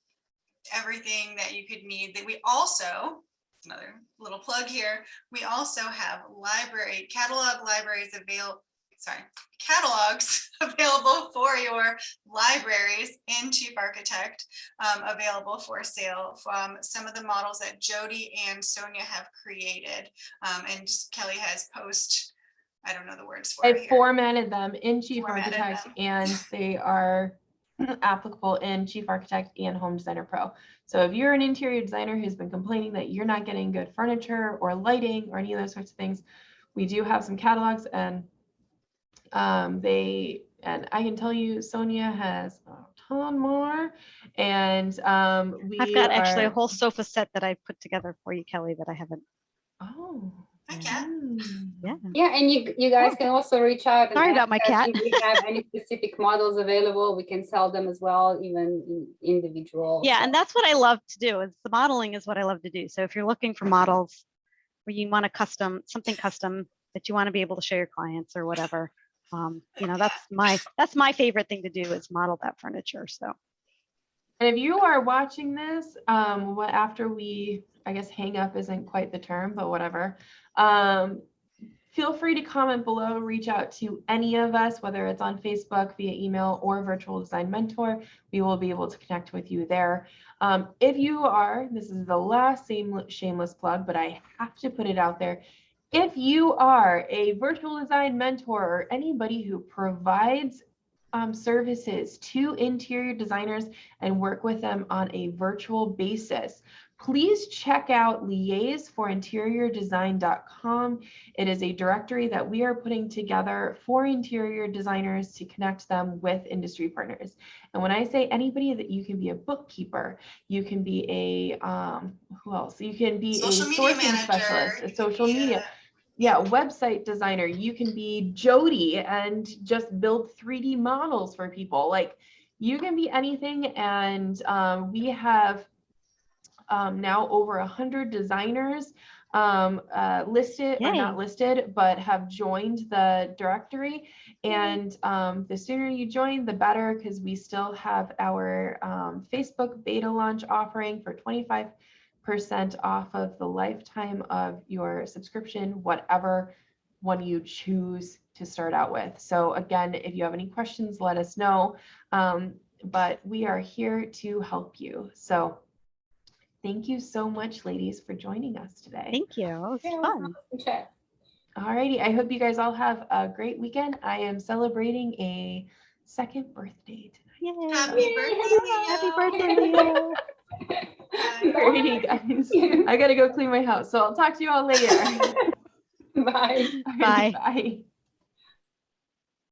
everything that you could need that we also another little plug here we also have library catalog libraries available sorry catalogs available for your libraries in chief architect um, available for sale from some of the models that jody and sonia have created um, and kelly has post i don't know the words for it I formatted them in Chief Formatted Architect them. and they are applicable in Chief Architect and Home Designer Pro. So if you're an interior designer who's been complaining that you're not getting good furniture or lighting or any of those sorts of things, we do have some catalogs and um, they, and I can tell you Sonia has a ton more and um, we I've got actually a whole sofa set that I put together for you, Kelly, that I haven't. Oh. Heck yeah. mm. Yeah. Yeah, and you you guys can also reach out. and Sorry about my cat. If we have any specific models available, we can sell them as well, even in individual. Yeah, and that's what I love to do is the modeling is what I love to do. So if you're looking for models where you want a custom, something custom that you want to be able to show your clients or whatever, um, you know, that's my, that's my favorite thing to do is model that furniture. So. And if you are watching this, um, what after we, I guess hang up isn't quite the term, but whatever. Um, feel free to comment below, reach out to any of us, whether it's on Facebook via email or Virtual Design Mentor. We will be able to connect with you there. Um, if you are, this is the last same shameless plug, but I have to put it out there. If you are a virtual design mentor or anybody who provides um, services to interior designers and work with them on a virtual basis, please check out liaiseforinteriordesign.com. It is a directory that we are putting together for interior designers to connect them with industry partners. And when I say anybody that you can be a bookkeeper, you can be a, um, who else? You can be a Social media sourcing specialist, a social media yeah, website designer. You can be Jody and just build 3D models for people. Like you can be anything. And um, we have um, now over a hundred designers um, uh, listed or not listed, but have joined the directory. And um, the sooner you join, the better, because we still have our um, Facebook beta launch offering for 25 percent off of the lifetime of your subscription, whatever one you choose to start out with. So again, if you have any questions, let us know. Um, but we are here to help you. So thank you so much, ladies, for joining us today. Thank you. It was Yeah, fun. nice to chat. Alrighty, I hope you guys all have a great weekend. I am celebrating a second birthday tonight. Yay. Happy birthday, Happy birthday, Leo. Alrighty, guys. I gotta go clean my house, so I'll talk to you all later. Bye. Bye. Bye.